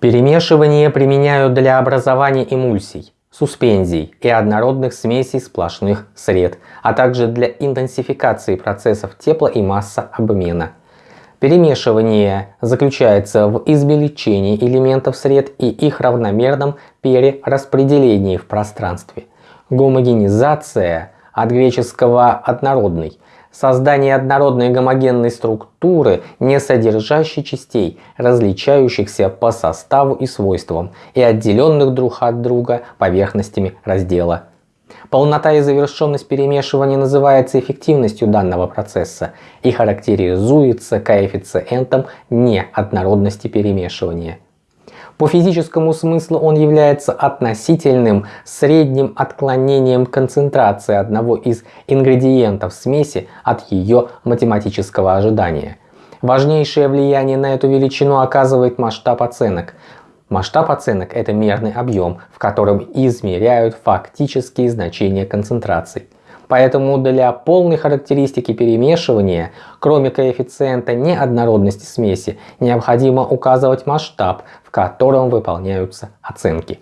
Перемешивание применяют для образования эмульсий, суспензий и однородных смесей сплошных сред, а также для интенсификации процессов тепла и массообмена. Перемешивание заключается в измельчении элементов сред и их равномерном перераспределении в пространстве. Гомогенизация от греческого «однородный» создание однородной гомогенной структуры, не содержащей частей, различающихся по составу и свойствам, и отделенных друг от друга поверхностями раздела. Полнота и завершенность перемешивания называется эффективностью данного процесса и характеризуется коэффициентом неоднородности перемешивания. По физическому смыслу он является относительным средним отклонением концентрации одного из ингредиентов смеси от ее математического ожидания. Важнейшее влияние на эту величину оказывает масштаб оценок. Масштаб оценок – это мерный объем, в котором измеряют фактические значения концентраций. Поэтому для полной характеристики перемешивания, кроме коэффициента неоднородности смеси, необходимо указывать масштаб, в котором выполняются оценки.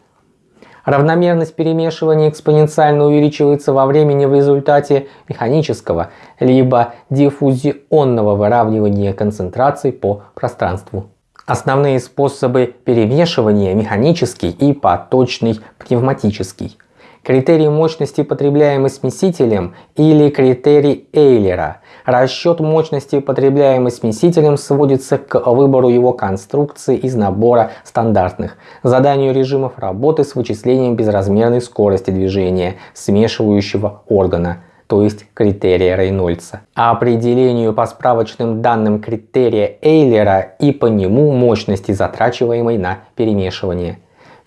Равномерность перемешивания экспоненциально увеличивается во времени в результате механического либо диффузионного выравнивания концентраций по пространству. Основные способы перемешивания – механический и поточный пневматический критерий мощности, потребляемый смесителем, или критерий Эйлера. Расчет мощности, потребляемой смесителем, сводится к выбору его конструкции из набора стандартных, заданию режимов работы с вычислением безразмерной скорости движения смешивающего органа то есть критерия Рейнольдса, а определению по справочным данным критерия Эйлера и по нему мощности, затрачиваемой на перемешивание.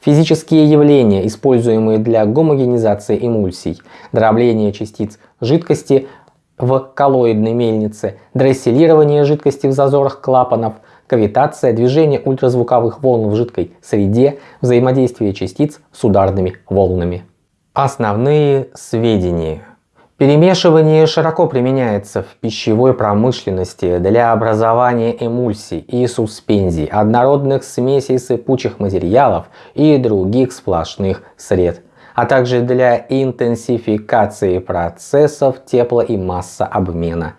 Физические явления, используемые для гомогенизации эмульсий, дробление частиц жидкости в коллоидной мельнице, дресселирование жидкости в зазорах клапанов, кавитация, движение ультразвуковых волн в жидкой среде, взаимодействие частиц с ударными волнами. Основные сведения Перемешивание широко применяется в пищевой промышленности для образования эмульсий и суспензий, однородных смесей сыпучих материалов и других сплошных сред, а также для интенсификации процессов тепло- и массообмена.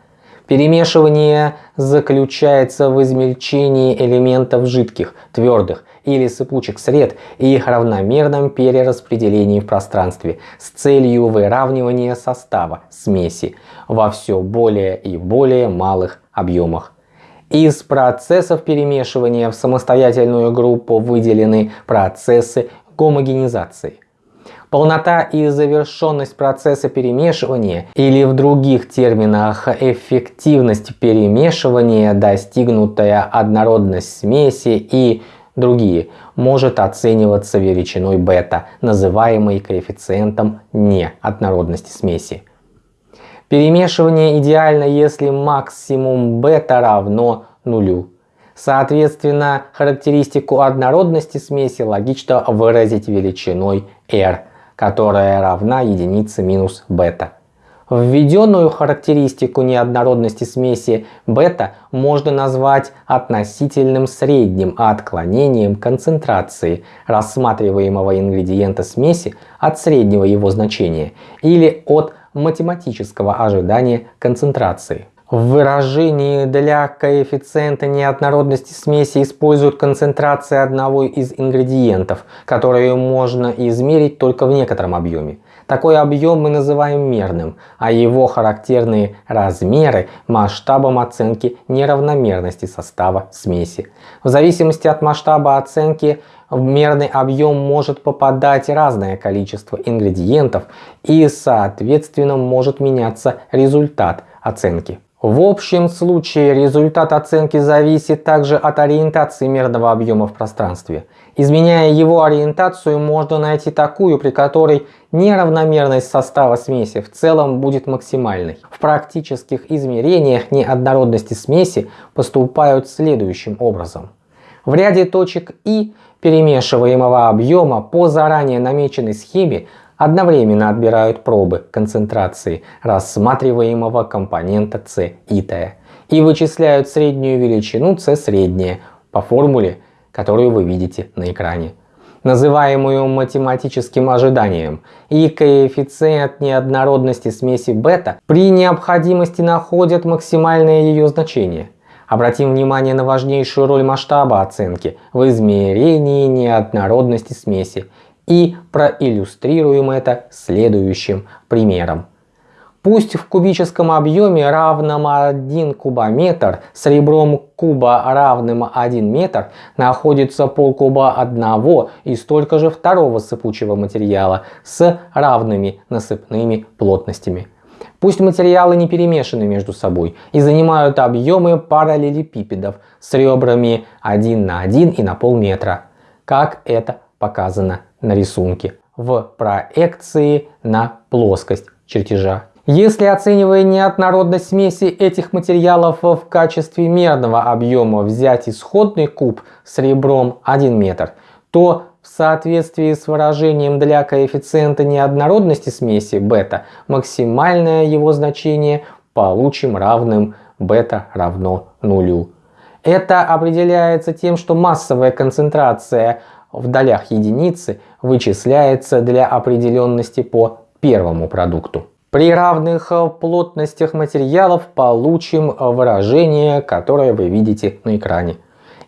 Перемешивание заключается в измельчении элементов жидких, твердых или сыпучих сред и их равномерном перераспределении в пространстве с целью выравнивания состава смеси во все более и более малых объемах. Из процессов перемешивания в самостоятельную группу выделены процессы гомогенизации. Полнота и завершенность процесса перемешивания или в других терминах эффективность перемешивания, достигнутая однородность смеси и другие, может оцениваться величиной бета, называемой коэффициентом неоднородности смеси. Перемешивание идеально, если максимум бета равно нулю. Соответственно, характеристику однородности смеси логично выразить величиной r, которая равна единице минус бета. Введенную характеристику неоднородности смеси бета можно назвать относительным средним отклонением концентрации рассматриваемого ингредиента смеси от среднего его значения или от математического ожидания концентрации. В выражении для коэффициента неоднородности смеси используют концентрации одного из ингредиентов, которые можно измерить только в некотором объеме. Такой объем мы называем мерным, а его характерные размеры масштабом оценки неравномерности состава смеси. В зависимости от масштаба оценки в мерный объем может попадать разное количество ингредиентов и соответственно может меняться результат оценки. В общем случае результат оценки зависит также от ориентации мерного объема в пространстве. Изменяя его ориентацию, можно найти такую, при которой неравномерность состава смеси в целом будет максимальной. В практических измерениях неоднородности смеси поступают следующим образом. В ряде точек И перемешиваемого объема по заранее намеченной схеме одновременно отбирают пробы концентрации рассматриваемого компонента С и Т и вычисляют среднюю величину С среднее по формуле которую вы видите на экране называемую математическим ожиданием, и коэффициент неоднородности смеси бета при необходимости находят максимальное ее значение. Обратим внимание на важнейшую роль масштаба оценки в измерении неоднородности смеси и проиллюстрируем это следующим примером. Пусть в кубическом объеме равном 1 кубометр с ребром куба равным 1 метр находится полкуба одного и столько же второго сыпучего материала с равными насыпными плотностями. Пусть материалы не перемешаны между собой и занимают объемы параллелепипедов с ребрами 1 на 1 и на полметра, как это показано на рисунке в проекции на плоскость чертежа. Если оценивая неоднородность смеси этих материалов в качестве мерного объема взять исходный куб с ребром 1 метр, то в соответствии с выражением для коэффициента неоднородности смеси бета максимальное его значение получим равным бета равно нулю. Это определяется тем, что массовая концентрация в долях единицы вычисляется для определенности по первому продукту. При равных э, плотностях материалов получим э, выражение, которое вы видите на экране.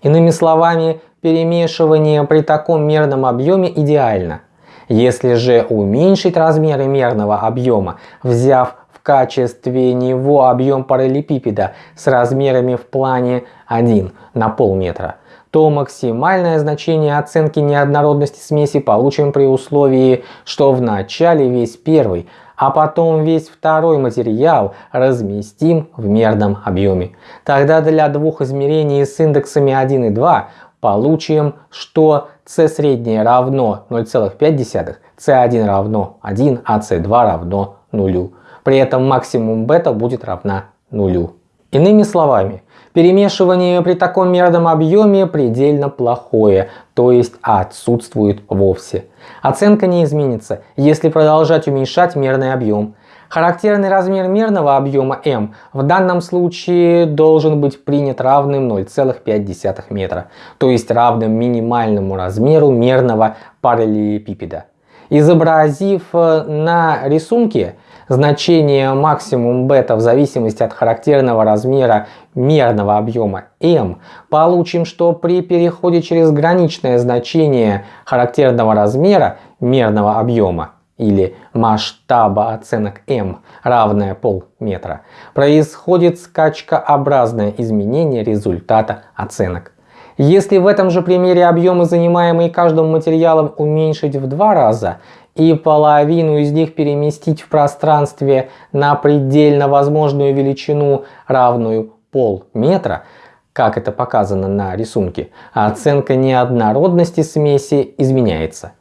Иными словами, перемешивание при таком мерном объеме идеально. Если же уменьшить размеры мерного объема, взяв в качестве него объем параллелепипеда с размерами в плане 1 на полметра, то максимальное значение оценки неоднородности смеси получим при условии, что в начале весь первый а потом весь второй материал разместим в мерном объеме. Тогда для двух измерений с индексами 1 и 2 получим, что c среднее равно 0,5, c1 равно 1, а c2 равно 0. При этом максимум бета будет равна нулю. Иными словами, Перемешивание при таком мерном объеме предельно плохое, то есть отсутствует вовсе. Оценка не изменится, если продолжать уменьшать мерный объем. Характерный размер мерного объема m в данном случае должен быть принят равным 0,5 метра, то есть равным минимальному размеру мерного параллелепипеда. Изобразив э, на рисунке значение максимум бета в зависимости от характерного размера мерного объема m, получим, что при переходе через граничное значение характерного размера мерного объема или масштаба оценок m равное полметра, происходит скачкообразное изменение результата оценок. Если в этом же примере объемы, занимаемые каждым материалом, уменьшить в два раза и половину из них переместить в пространстве на предельно возможную величину, равную полметра, как это показано на рисунке, оценка неоднородности смеси изменяется.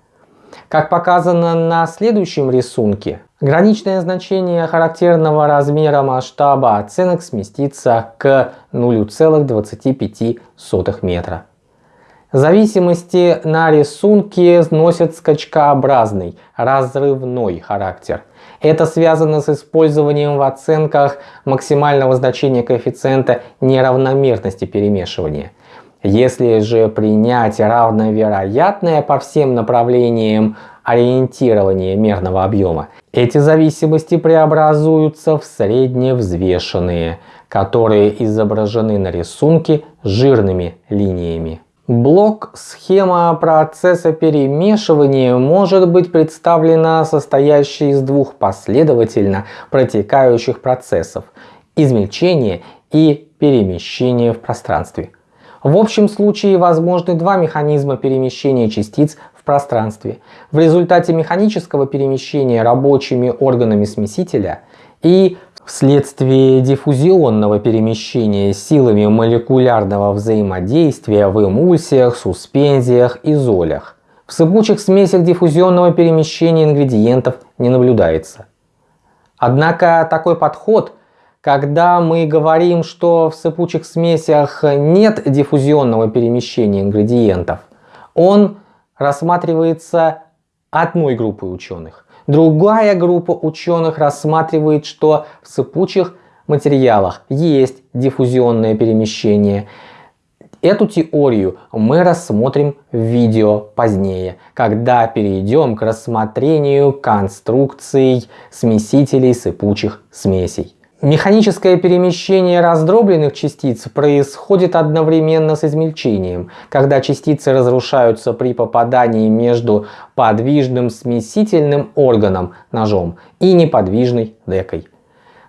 Как показано на следующем рисунке, граничное значение характерного размера масштаба оценок сместится к 0,25 метра. Зависимости на рисунке носят скачкообразный, разрывной характер. Это связано с использованием в оценках максимального значения коэффициента неравномерности перемешивания. Если же принять равновероятное по всем направлениям ориентирование мерного объема, эти зависимости преобразуются в средневзвешенные, которые изображены на рисунке жирными линиями. Блок схема процесса перемешивания может быть представлена состоящей из двух последовательно протекающих процессов – измельчения и перемещения в пространстве – в общем случае возможны два механизма перемещения частиц в пространстве. В результате механического перемещения рабочими органами смесителя и вследствие диффузионного перемещения силами молекулярного взаимодействия в эмульсиях, суспензиях и золях. В сыпучих смесях диффузионного перемещения ингредиентов не наблюдается. Однако такой подход – когда мы говорим, что в сыпучих смесях нет диффузионного перемещения ингредиентов, он рассматривается одной группой ученых. Другая группа ученых рассматривает, что в сыпучих материалах есть диффузионное перемещение Эту теорию мы рассмотрим в видео позднее, когда перейдем к рассмотрению конструкций смесителей сыпучих смесей. Механическое перемещение раздробленных частиц происходит одновременно с измельчением, когда частицы разрушаются при попадании между подвижным смесительным органом ножом и неподвижной декой.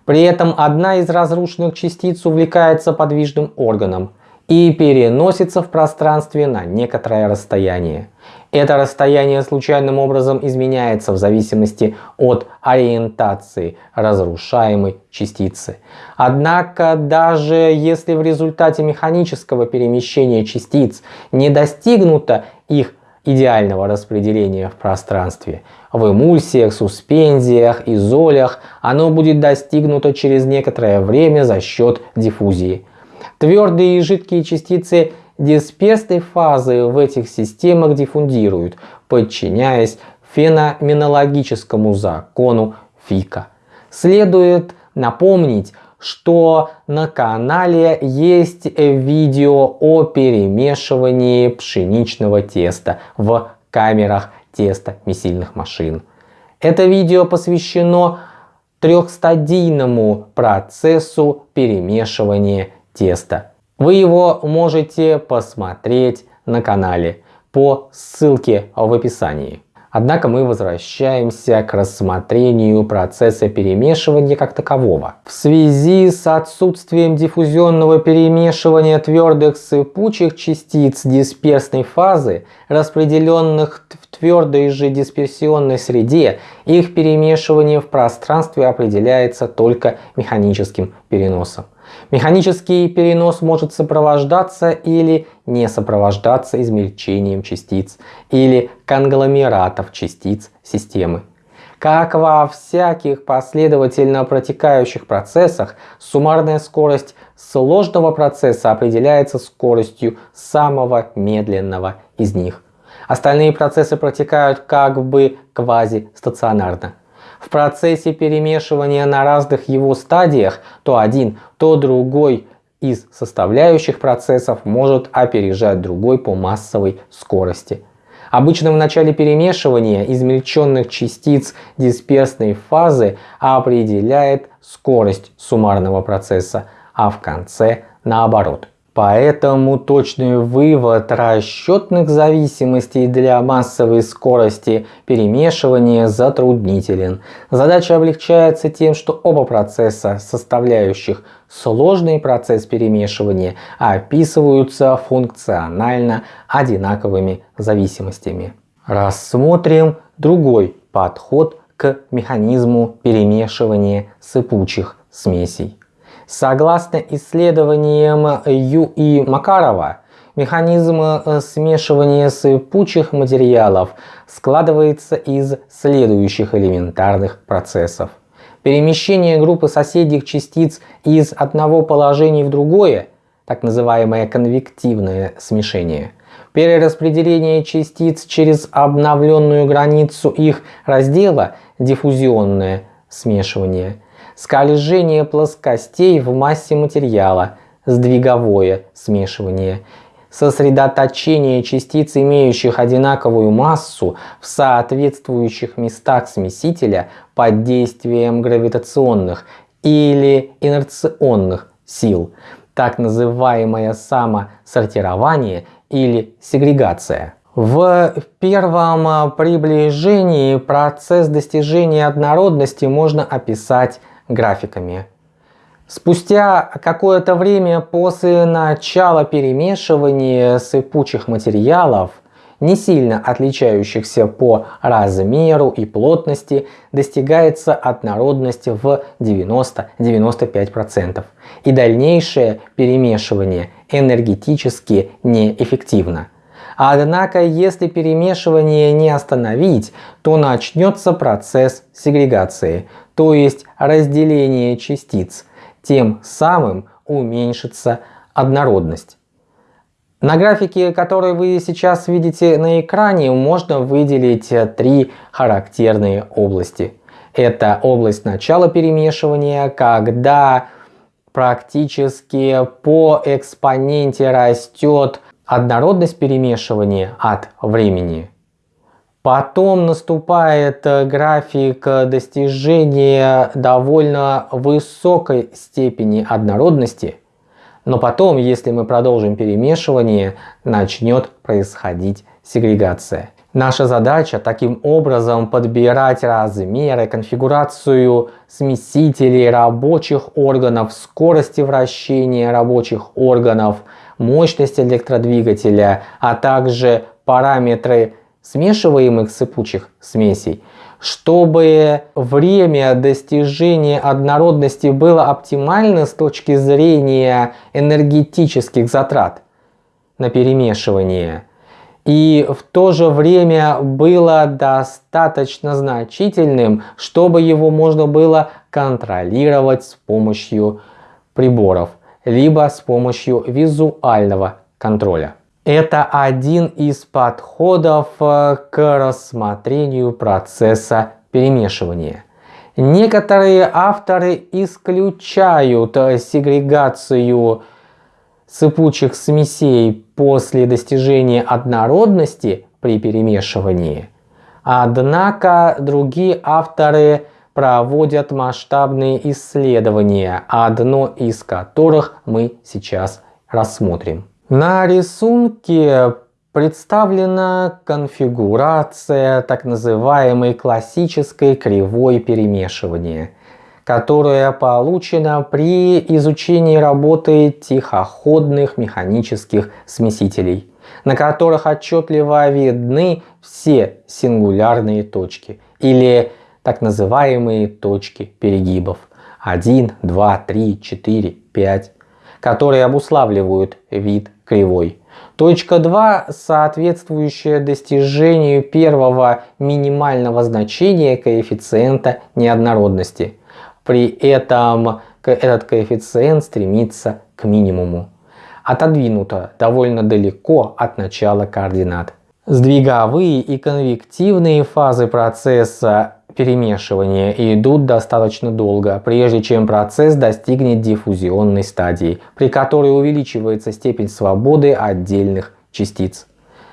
При этом одна из разрушенных частиц увлекается подвижным органом и переносится в пространстве на некоторое расстояние. Это расстояние случайным образом изменяется в зависимости от ориентации разрушаемой частицы. Однако даже если в результате механического перемещения частиц не достигнуто их идеального распределения в пространстве, в эмульсиях, суспензиях, изолях оно будет достигнуто через некоторое время за счет диффузии. Твердые и жидкие частицы дисперсной фазы в этих системах диффундируют, подчиняясь феноменологическому закону Фика. Следует напомнить, что на канале есть видео о перемешивании пшеничного теста в камерах теста месильных машин. Это видео посвящено трехстадийному процессу перемешивания теста. Вы его можете посмотреть на канале по ссылке в описании. Однако мы возвращаемся к рассмотрению процесса перемешивания как такового. В связи с отсутствием диффузионного перемешивания твердых сыпучих частиц дисперсной фазы, распределенных в твердой же дисперсионной среде, их перемешивание в пространстве определяется только механическим переносом. Механический перенос может сопровождаться или не сопровождаться измельчением частиц или конгломератов частиц системы. Как во всяких последовательно протекающих процессах, суммарная скорость сложного процесса определяется скоростью самого медленного из них. Остальные процессы протекают как бы квазистационарно в процессе перемешивания на разных его стадиях то один, то другой из составляющих процессов может опережать другой по массовой скорости. Обычно в начале перемешивания измельченных частиц дисперсной фазы определяет скорость суммарного процесса, а в конце наоборот. Поэтому точный вывод расчетных зависимостей для массовой скорости перемешивания затруднителен. Задача облегчается тем, что оба процесса, составляющих сложный процесс перемешивания, описываются функционально одинаковыми зависимостями. Рассмотрим другой подход к механизму перемешивания сыпучих смесей. Согласно исследованиям Ю и Макарова, механизм э, смешивания сыпучих материалов складывается из следующих элементарных процессов. Перемещение группы соседних частиц из одного положения в другое, так называемое конвективное смешение, перераспределение частиц через обновленную границу их раздела, диффузионное смешивание – скольжение плоскостей в массе материала, сдвиговое смешивание, сосредоточение частиц, имеющих одинаковую массу в соответствующих местах смесителя под действием гравитационных или инерционных сил, так называемое самосортирование или сегрегация. В первом приближении процесс достижения однородности можно описать графиками. Спустя какое-то время после начала перемешивания сыпучих материалов, не сильно отличающихся по размеру и плотности, достигается однородность в 90-95%. И дальнейшее перемешивание энергетически неэффективно. Однако, если перемешивание не остановить, то начнется процесс сегрегации, то есть разделение частиц, тем самым уменьшится однородность. На графике, который вы сейчас видите на экране, можно выделить три характерные области. Это область начала перемешивания, когда практически по экспоненте растет однородность перемешивания от времени. Потом наступает э, график достижения довольно высокой степени однородности. Но потом, если мы продолжим перемешивание, начнет происходить сегрегация. Наша задача таким образом подбирать размеры, конфигурацию смесителей рабочих органов, скорости вращения рабочих органов, мощность электродвигателя, а также параметры смешиваемых сыпучих смесей, чтобы время достижения однородности было оптимально с точки зрения энергетических затрат на перемешивание – и в то же время было достаточно значительным, чтобы его можно было контролировать с помощью приборов, либо с помощью визуального контроля. Это один из подходов э, к рассмотрению процесса перемешивания. Некоторые авторы исключают э, сегрегацию сыпучих смесей после достижения однородности при перемешивании. Однако другие авторы проводят масштабные исследования, одно из которых мы сейчас рассмотрим. На рисунке представлена конфигурация так называемой классической кривой перемешивания – которая получена при изучении работы тихоходных механических смесителей, на которых отчетливо видны все сингулярные точки или так называемые точки перегибов. 1, 2, 3, 4, 5, которые обуславливают вид кривой. Точка 2, соответствующая достижению первого минимального значения коэффициента неоднородности – при этом этот коэффициент стремится к минимуму. Отодвинуто довольно далеко от начала координат. Сдвиговые и конвективные фазы процесса перемешивания идут достаточно долго, прежде чем процесс достигнет диффузионной стадии, при которой увеличивается степень свободы отдельных частиц.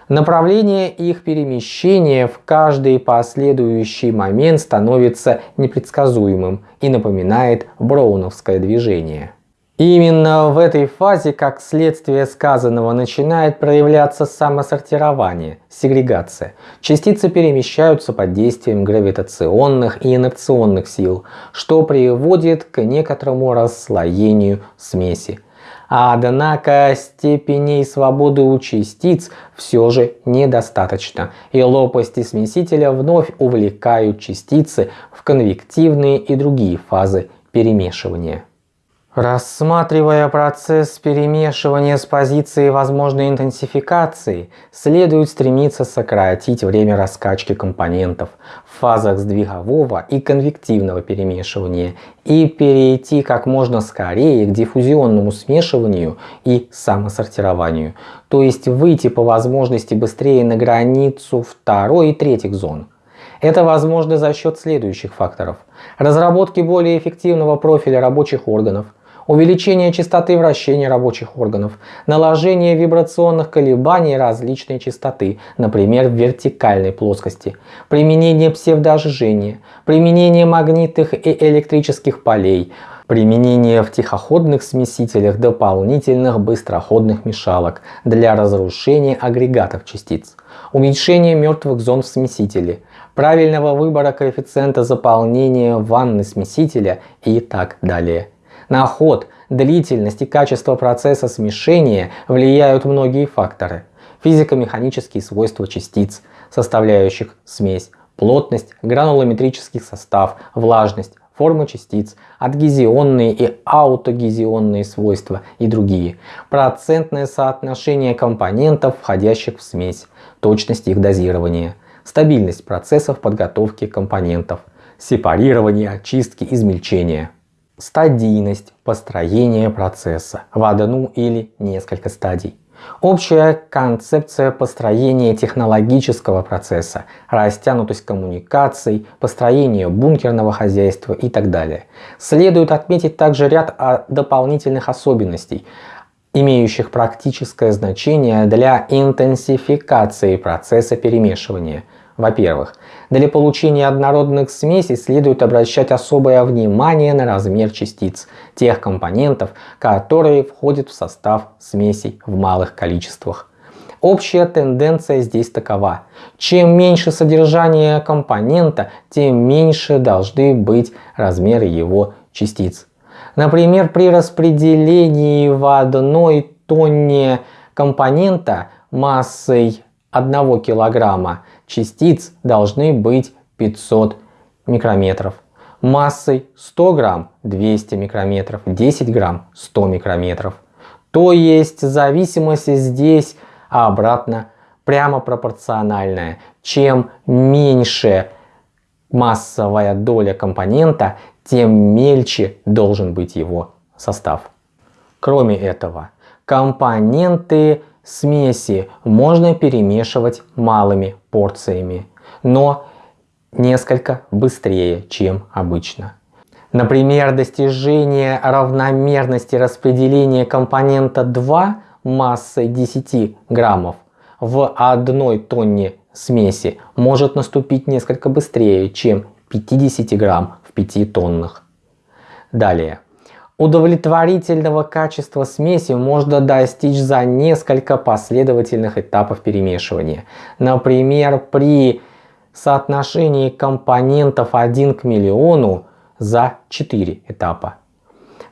Направление их перемещения в каждый последующий момент становится непредсказуемым и напоминает броуновское движение. Именно в этой фазе, как следствие сказанного, начинает проявляться самосортирование, сегрегация. Частицы перемещаются под действием гравитационных и инерционных сил, что приводит к некоторому расслоению смеси. Однако степеней свободы у частиц все же недостаточно, и лопасти смесителя вновь увлекают частицы в конвективные и другие фазы перемешивания. Рассматривая процесс перемешивания с позиции возможной интенсификации, следует стремиться сократить время раскачки компонентов в фазах сдвигового и конвективного перемешивания и перейти как можно скорее к диффузионному смешиванию и самосортированию, то есть выйти по возможности быстрее на границу второй и третьих зон. Это возможно за счет следующих факторов. Разработки более эффективного профиля рабочих органов – увеличение частоты вращения рабочих органов, наложение вибрационных колебаний различной частоты, например в вертикальной плоскости, применение псевдожжения, применение магнитных и электрических полей, применение в тихоходных смесителях дополнительных быстроходных мешалок для разрушения агрегатов частиц, уменьшение мертвых зон в смесителе, правильного выбора коэффициента заполнения ванны смесителя и так далее. На ход, длительность и качество процесса смешения влияют многие факторы. Физико-механические свойства частиц, составляющих смесь, плотность, гранулометрический состав, влажность, форма частиц, адгезионные и аутогезионные свойства и другие, процентное соотношение компонентов, входящих в смесь, точность их дозирования, стабильность процессов подготовки компонентов, сепарирование, очистки, измельчения стадийность построения процесса в одну или несколько стадий, Общая концепция построения технологического процесса, растянутость коммуникаций, построение бункерного хозяйства и так далее. Следует отметить также ряд а, дополнительных особенностей, имеющих практическое значение для интенсификации процесса перемешивания. Во-первых, для получения однородных смесей следует обращать особое внимание на размер частиц, тех компонентов, которые входят в состав смесей в малых количествах. Общая тенденция здесь такова. Чем меньше содержание компонента, тем меньше должны быть размеры его частиц. Например, при распределении в одной тонне компонента массой 1 килограмма частиц должны быть 500 микрометров. Массой 100 грамм 200 микрометров, 10 грамм 100 микрометров. То есть зависимость здесь обратно прямо пропорциональная. Чем меньше массовая доля компонента, тем мельче должен быть его состав. Кроме этого, компоненты смеси можно перемешивать малыми порциями, но несколько быстрее, чем обычно. Например, достижение равномерности распределения компонента 2 массой 10 граммов в одной тонне смеси может наступить несколько быстрее, чем 50 грамм в 5 тоннах. Далее. Удовлетворительного качества смеси можно достичь за несколько последовательных этапов перемешивания. Например, при соотношении компонентов 1 к миллиону за 4 этапа.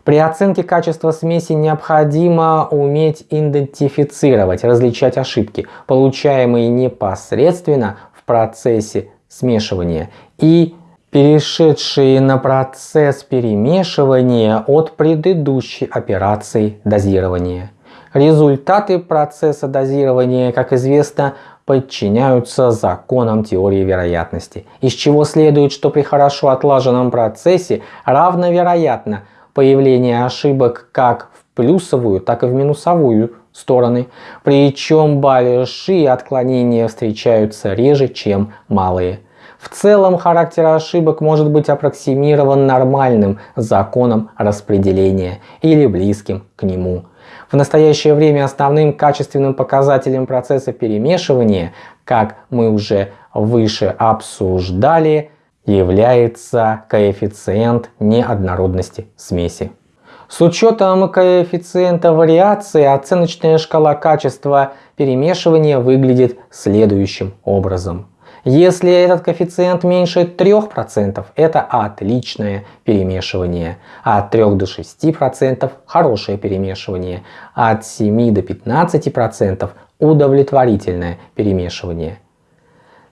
При оценке качества смеси необходимо уметь идентифицировать, различать ошибки, получаемые непосредственно в процессе смешивания и перешедшие на процесс перемешивания от предыдущей операции дозирования. Результаты процесса дозирования, как известно, подчиняются законам теории вероятности, из чего следует, что при хорошо отлаженном процессе равновероятно появление ошибок как в плюсовую, так и в минусовую стороны, причем большие отклонения встречаются реже, чем малые. В целом характер ошибок может быть аппроксимирован нормальным законом распределения или близким к нему. В настоящее время основным качественным показателем процесса перемешивания, как мы уже выше обсуждали, является коэффициент неоднородности смеси. С учетом коэффициента вариации оценочная шкала качества перемешивания выглядит следующим образом. Если этот коэффициент меньше 3%, это отличное перемешивание. От 3 до 6% хорошее перемешивание. От 7 до 15% удовлетворительное перемешивание.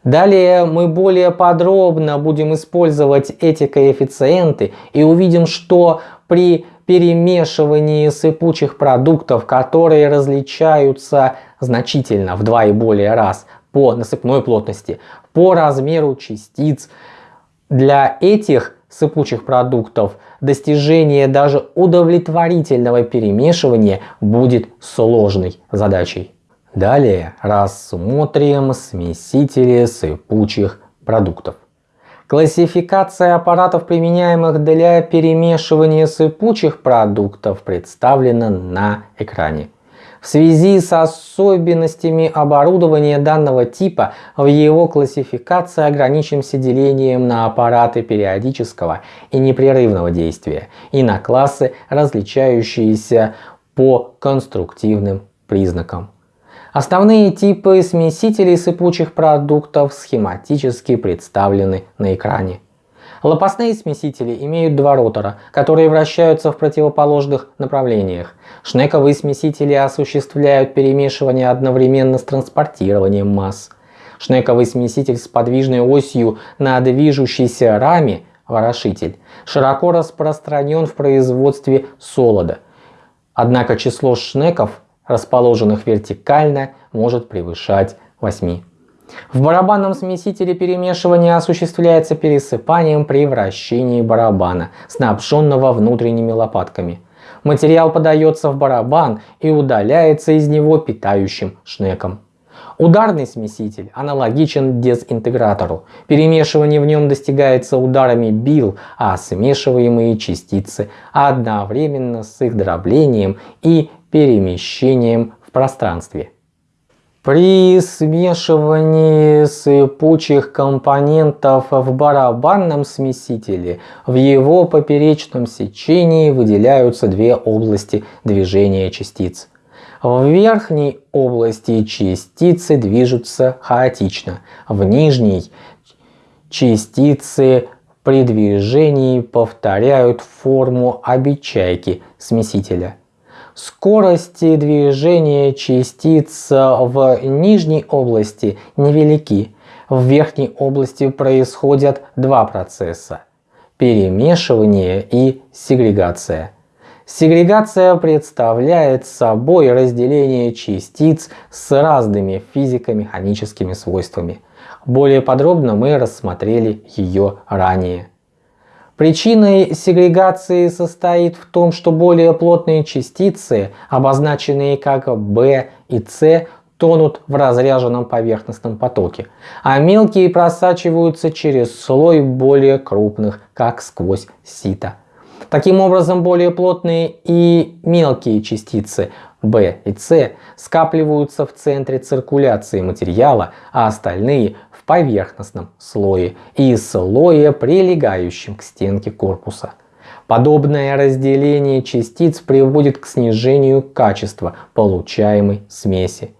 Далее мы более подробно будем использовать эти коэффициенты и увидим, что при перемешивании сыпучих продуктов, которые различаются значительно в два и более раз по насыпной плотности, по размеру частиц. Для этих сыпучих продуктов достижение даже удовлетворительного перемешивания будет сложной задачей. Далее рассмотрим смесители сыпучих продуктов. Классификация аппаратов, применяемых для перемешивания сыпучих продуктов, представлена на экране. В связи с особенностями оборудования данного типа в его классификации ограничимся делением на аппараты периодического и непрерывного действия и на классы, различающиеся по конструктивным признакам. Основные типы смесителей сыпучих продуктов схематически представлены на экране. Лопастные смесители имеют два ротора, которые вращаются в противоположных направлениях. Шнековые смесители осуществляют перемешивание одновременно с транспортированием масс. Шнековый смеситель с подвижной осью на движущейся раме ворошитель широко распространен в производстве солода. Однако число шнеков, расположенных вертикально, может превышать 8. В барабанном смесителе перемешивание осуществляется пересыпанием при вращении барабана, снабженного внутренними лопатками. Материал подается в барабан и удаляется из него питающим шнеком. Ударный смеситель аналогичен дезинтегратору. Перемешивание в нем достигается ударами бил, а смешиваемые частицы одновременно с их дроблением и перемещением в пространстве. При смешивании сыпучих компонентов в барабанном смесителе в его поперечном сечении выделяются две области движения частиц. В верхней области частицы движутся хаотично, в нижней частицы при движении повторяют форму обечайки смесителя. Скорости движения частиц в нижней области невелики. В верхней области происходят два процесса – перемешивание и сегрегация. Сегрегация представляет собой разделение частиц с разными физико-механическими свойствами. Более подробно мы рассмотрели ее ранее. Причиной сегрегации состоит в том, что более плотные частицы, обозначенные как B и C, тонут в разряженном поверхностном потоке, а мелкие просачиваются через слой более крупных, как сквозь сито. Таким образом, более плотные и мелкие частицы B и C скапливаются в центре циркуляции материала, а остальные поверхностном слое и слое, прилегающем к стенке корпуса. Подобное разделение частиц приводит к снижению качества получаемой смеси.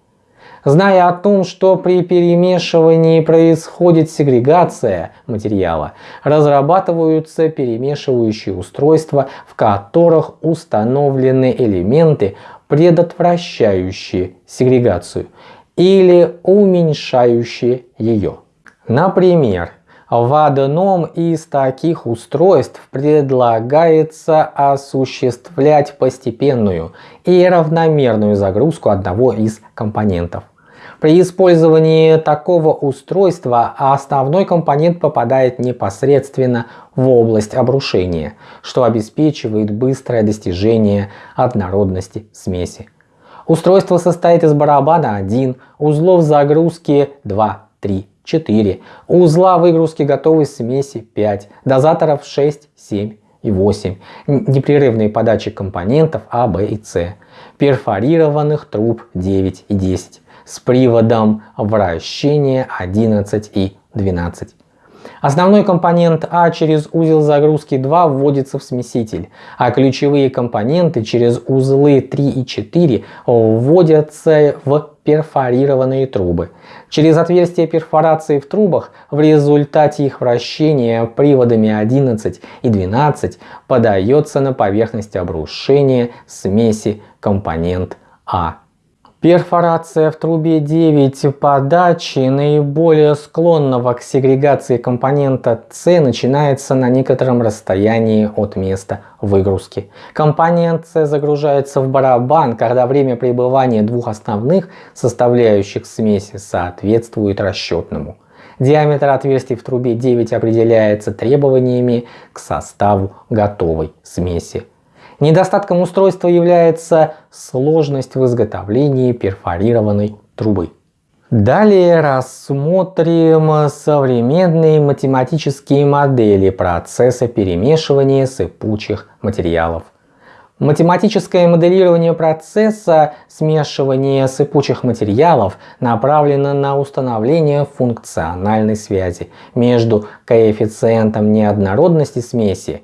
Зная о том, что при перемешивании происходит сегрегация материала, разрабатываются перемешивающие устройства, в которых установлены элементы, предотвращающие сегрегацию или уменьшающие ее. Например, в одном из таких устройств предлагается осуществлять постепенную и равномерную загрузку одного из компонентов. При использовании такого устройства основной компонент попадает непосредственно в область обрушения, что обеспечивает быстрое достижение однородности смеси. Устройство состоит из барабана 1, узлов загрузки 2, 3, 4, узла выгрузки готовой смеси 5, дозаторов 6, 7 и 8, непрерывные подачи компонентов А, Б и С, перфорированных труб 9 и 10, с приводом вращения 11 и 12. Основной компонент А через узел загрузки 2 вводится в смеситель, а ключевые компоненты через узлы 3 и 4 вводятся в перфорированные трубы. Через отверстия перфорации в трубах в результате их вращения приводами 11 и 12 подается на поверхность обрушения смеси компонент А. Перфорация в трубе 9 подачи наиболее склонного к сегрегации компонента С начинается на некотором расстоянии от места выгрузки. Компонент С загружается в барабан, когда время пребывания двух основных составляющих смеси соответствует расчетному. Диаметр отверстий в трубе 9 определяется требованиями к составу готовой смеси. Недостатком устройства является сложность в изготовлении перфорированной трубы. Далее рассмотрим современные математические модели процесса перемешивания сыпучих материалов. Математическое моделирование процесса смешивания сыпучих материалов направлено на установление функциональной связи между коэффициентом неоднородности смеси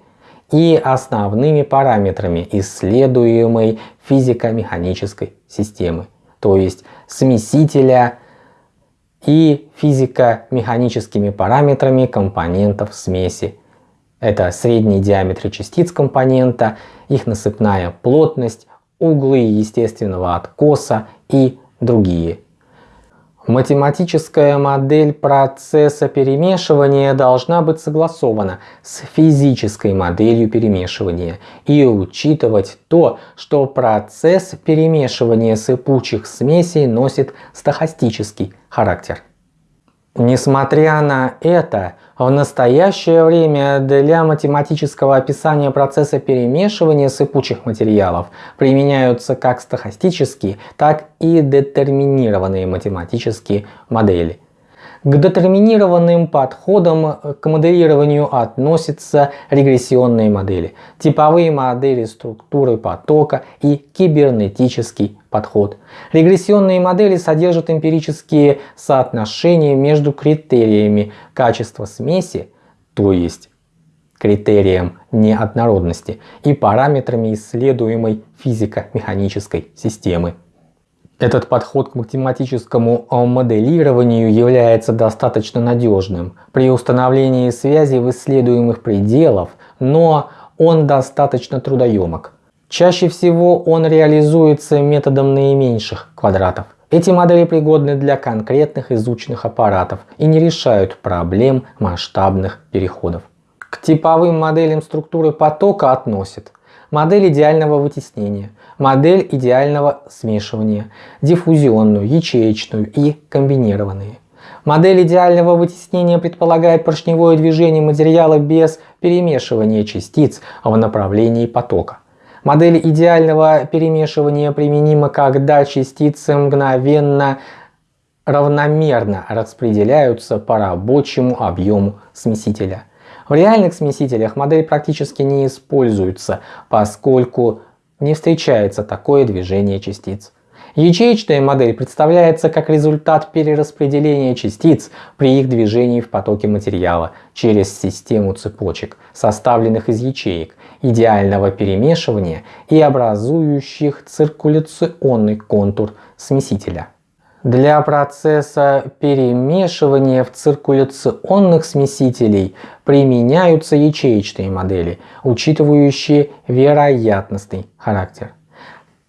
и основными параметрами исследуемой физико-механической системы, то есть смесителя и физико-механическими параметрами компонентов смеси. Это средний диаметр частиц компонента, их насыпная плотность, углы естественного откоса и другие. Математическая модель процесса перемешивания должна быть согласована с физической моделью перемешивания и учитывать то, что процесс перемешивания сыпучих смесей носит стохастический характер. Несмотря на это, в настоящее время для математического описания процесса перемешивания сыпучих материалов применяются как стохастические, так и детерминированные математические модели. К детерминированным подходам к моделированию относятся регрессионные модели, типовые модели структуры потока и кибернетический подход. Регрессионные модели содержат эмпирические соотношения между критериями качества смеси, то есть критерием неоднородности, и параметрами исследуемой физико-механической системы. Этот подход к математическому моделированию является достаточно надежным при установлении связи в исследуемых пределах, но он достаточно трудоемок. Чаще всего он реализуется методом наименьших квадратов. Эти модели пригодны для конкретных изученных аппаратов и не решают проблем масштабных переходов. К типовым моделям структуры потока относят модель идеального вытеснения, модель идеального смешивания, диффузионную, ячеечную и комбинированные. Модель идеального вытеснения предполагает поршневое движение материала без перемешивания частиц в направлении потока. Модель идеального перемешивания применима, когда частицы мгновенно равномерно распределяются по рабочему объему смесителя. В реальных смесителях модель практически не используется, поскольку не встречается такое движение частиц. Ячеечная модель представляется как результат перераспределения частиц при их движении в потоке материала через систему цепочек, составленных из ячеек, идеального перемешивания и образующих циркуляционный контур смесителя. Для процесса перемешивания в циркуляционных смесителей применяются ячеечные модели, учитывающие вероятностный характер.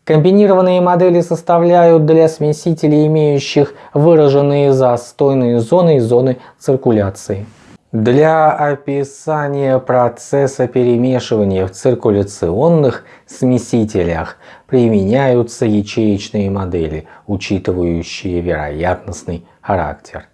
Комбинированные модели составляют для смесителей, имеющих выраженные застойные зоны и зоны циркуляции. Для описания процесса перемешивания в циркуляционных смесителях применяются ячеечные модели, учитывающие вероятностный характер.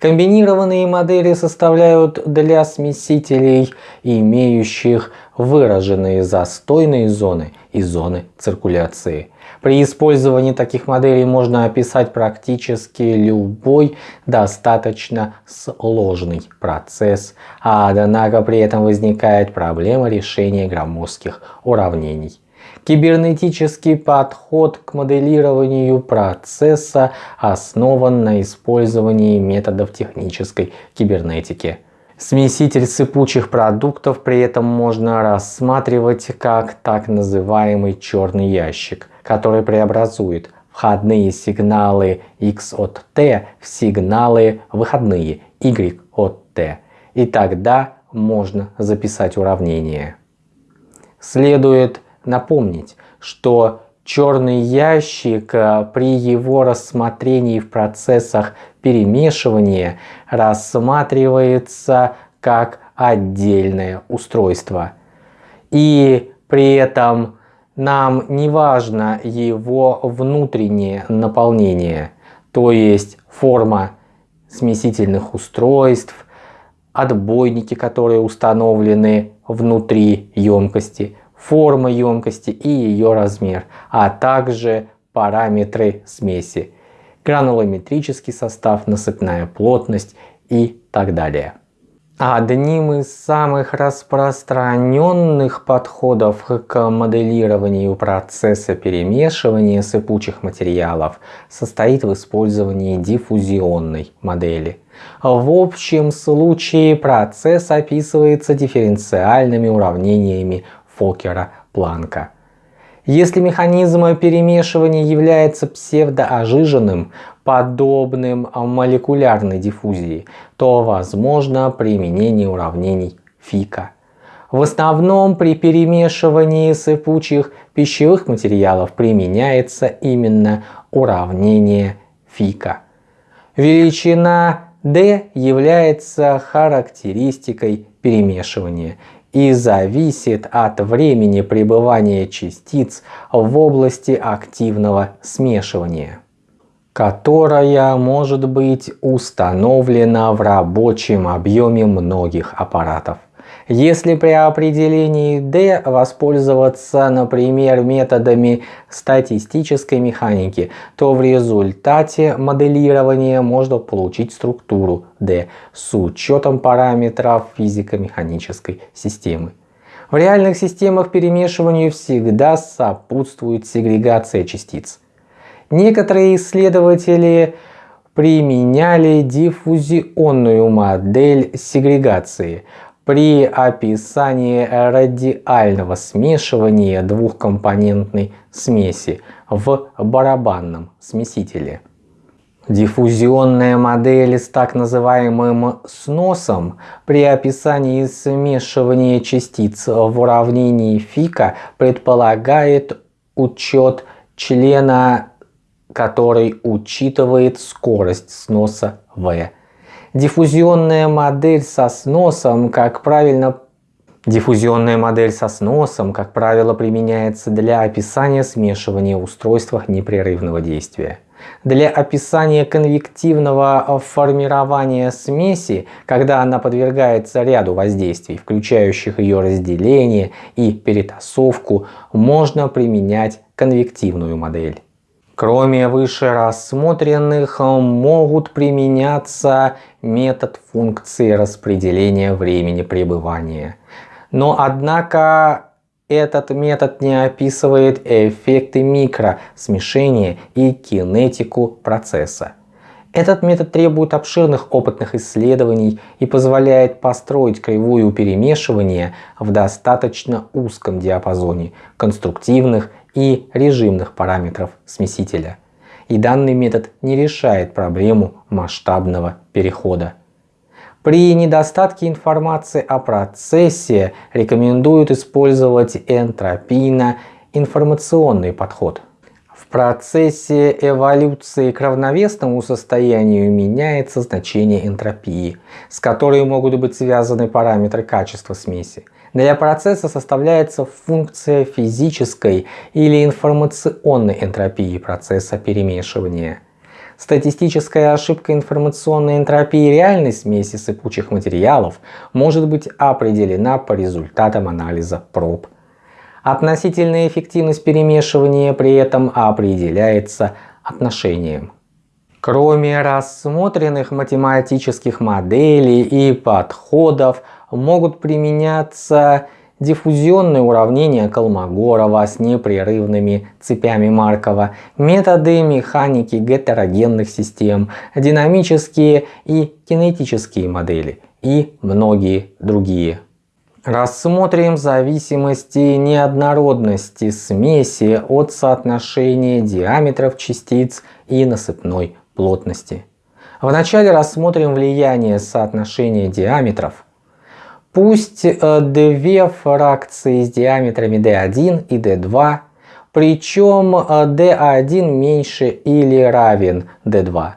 Комбинированные модели составляют для смесителей, имеющих выраженные застойные зоны и зоны циркуляции. При использовании таких моделей можно описать практически любой достаточно сложный процесс, однако при этом возникает проблема решения громоздких уравнений. Кибернетический подход к моделированию процесса основан на использовании методов технической кибернетики. Смеситель сыпучих продуктов при этом можно рассматривать как так называемый черный ящик, который преобразует входные сигналы x от t в сигналы выходные y от t. И тогда можно записать уравнение. Следует напомнить, что черный ящик э, при его рассмотрении в процессах перемешивания рассматривается как отдельное устройство. И при этом нам не важно его внутреннее наполнение, то есть форма смесительных устройств, отбойники, которые установлены внутри емкости, форма емкости и ее размер, а также параметры смеси, гранулометрический состав, насыпная плотность и так далее. Одним из самых распространенных подходов к моделированию процесса перемешивания сыпучих материалов состоит в использовании диффузионной модели. В общем случае процесс описывается дифференциальными уравнениями Фокера-Планка. Если механизм перемешивания является псевдоожиженным, подобным молекулярной диффузии, то возможно применение уравнений Фика. В основном при перемешивании сыпучих пищевых материалов применяется именно уравнение Фика. Величина D является характеристикой перемешивания и зависит от времени пребывания частиц в области активного смешивания. Которая может быть установлена в рабочем объеме многих аппаратов. Если при определении D воспользоваться, например, методами статистической механики, то в результате моделирования можно получить структуру D с учетом параметров физико-механической системы. В реальных системах перемешиванию всегда сопутствует сегрегация частиц. Некоторые исследователи применяли диффузионную модель сегрегации при описании радиального смешивания двухкомпонентной смеси в барабанном смесителе. Диффузионная модель с так называемым сносом при описании смешивания частиц в уравнении Фика предполагает учет члена, который учитывает скорость сноса V. Диффузионная модель со сносом, как правильно Диффузионная модель со сносом, как правило, применяется для описания смешивания в устройствах непрерывного действия. Для описания конвективного формирования смеси, когда она подвергается ряду воздействий, включающих ее разделение и перетасовку, можно применять конвективную модель. Кроме выше рассмотренных, могут применяться метод функции распределения времени пребывания. Но однако этот метод не описывает эффекты микросмешения и кинетику процесса. Этот метод требует обширных опытных исследований и позволяет построить кривую перемешивания в достаточно узком диапазоне конструктивных и режимных параметров смесителя. И данный метод не решает проблему масштабного перехода при недостатке информации о процессе рекомендуют использовать энтропийно-информационный подход. В процессе эволюции к равновесному состоянию меняется значение энтропии, с которой могут быть связаны параметры качества смеси. Для процесса составляется функция физической или информационной энтропии процесса перемешивания – Статистическая ошибка информационной энтропии реальной смеси сыпучих материалов может быть определена по результатам анализа проб. Относительная эффективность перемешивания при этом определяется отношением. Кроме рассмотренных математических моделей и подходов могут применяться диффузионные уравнения Колмогорова с непрерывными цепями Маркова, методы механики гетерогенных систем, динамические и кинетические модели и многие другие. Рассмотрим зависимости неоднородности смеси от соотношения диаметров частиц и насыпной плотности. Вначале рассмотрим влияние соотношения диаметров Пусть э, две фракции с диаметрами d1 и d2, причем d1 э, меньше или равен d2.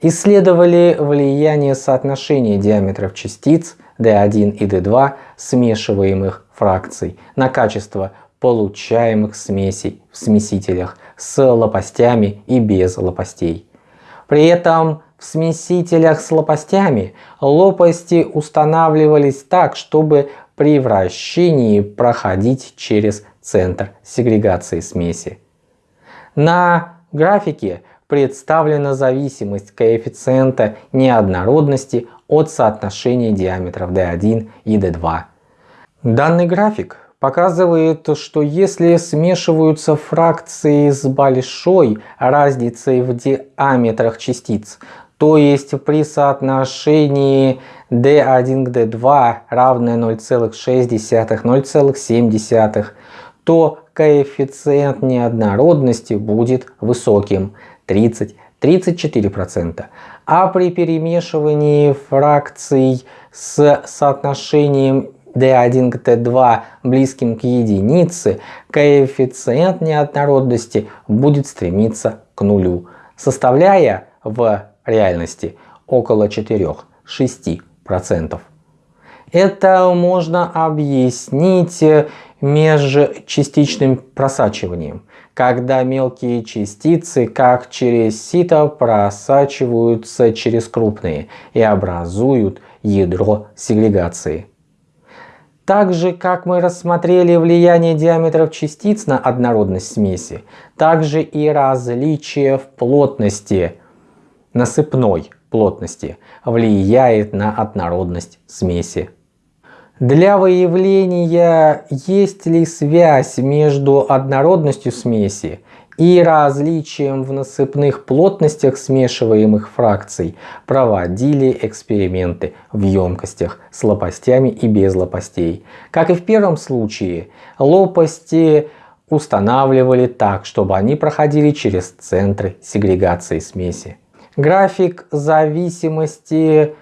Исследовали влияние соотношения диаметров частиц d1 и d2 смешиваемых фракций на качество получаемых смесей в смесителях с лопастями и без лопастей. При этом в смесителях с лопастями лопасти устанавливались так, чтобы при вращении проходить через центр сегрегации смеси. На графике представлена зависимость коэффициента неоднородности от соотношения диаметров D1 и D2. Данный график показывает, что если смешиваются фракции с большой разницей в диаметрах частиц, то есть при соотношении d1 к d2 равное 0,6-0,7, то коэффициент неоднородности будет высоким 30-34%. А при перемешивании фракций с соотношением d1 к d2 близким к единице, коэффициент неоднородности будет стремиться к нулю, составляя в реальности около 4-6%. Это можно объяснить межчастичным просачиванием. когда мелкие частицы, как через сито, просачиваются через крупные и образуют ядро сегрегации. Так же, как мы рассмотрели влияние диаметров частиц на однородность смеси, также и различие в плотности, насыпной плотности, влияет на однородность смеси. Для выявления, есть ли связь между однородностью смеси и различием в насыпных плотностях смешиваемых фракций проводили эксперименты в емкостях с лопастями и без лопастей. Как и в первом случае, лопасти устанавливали так, чтобы они проходили через центры сегрегации смеси. График зависимости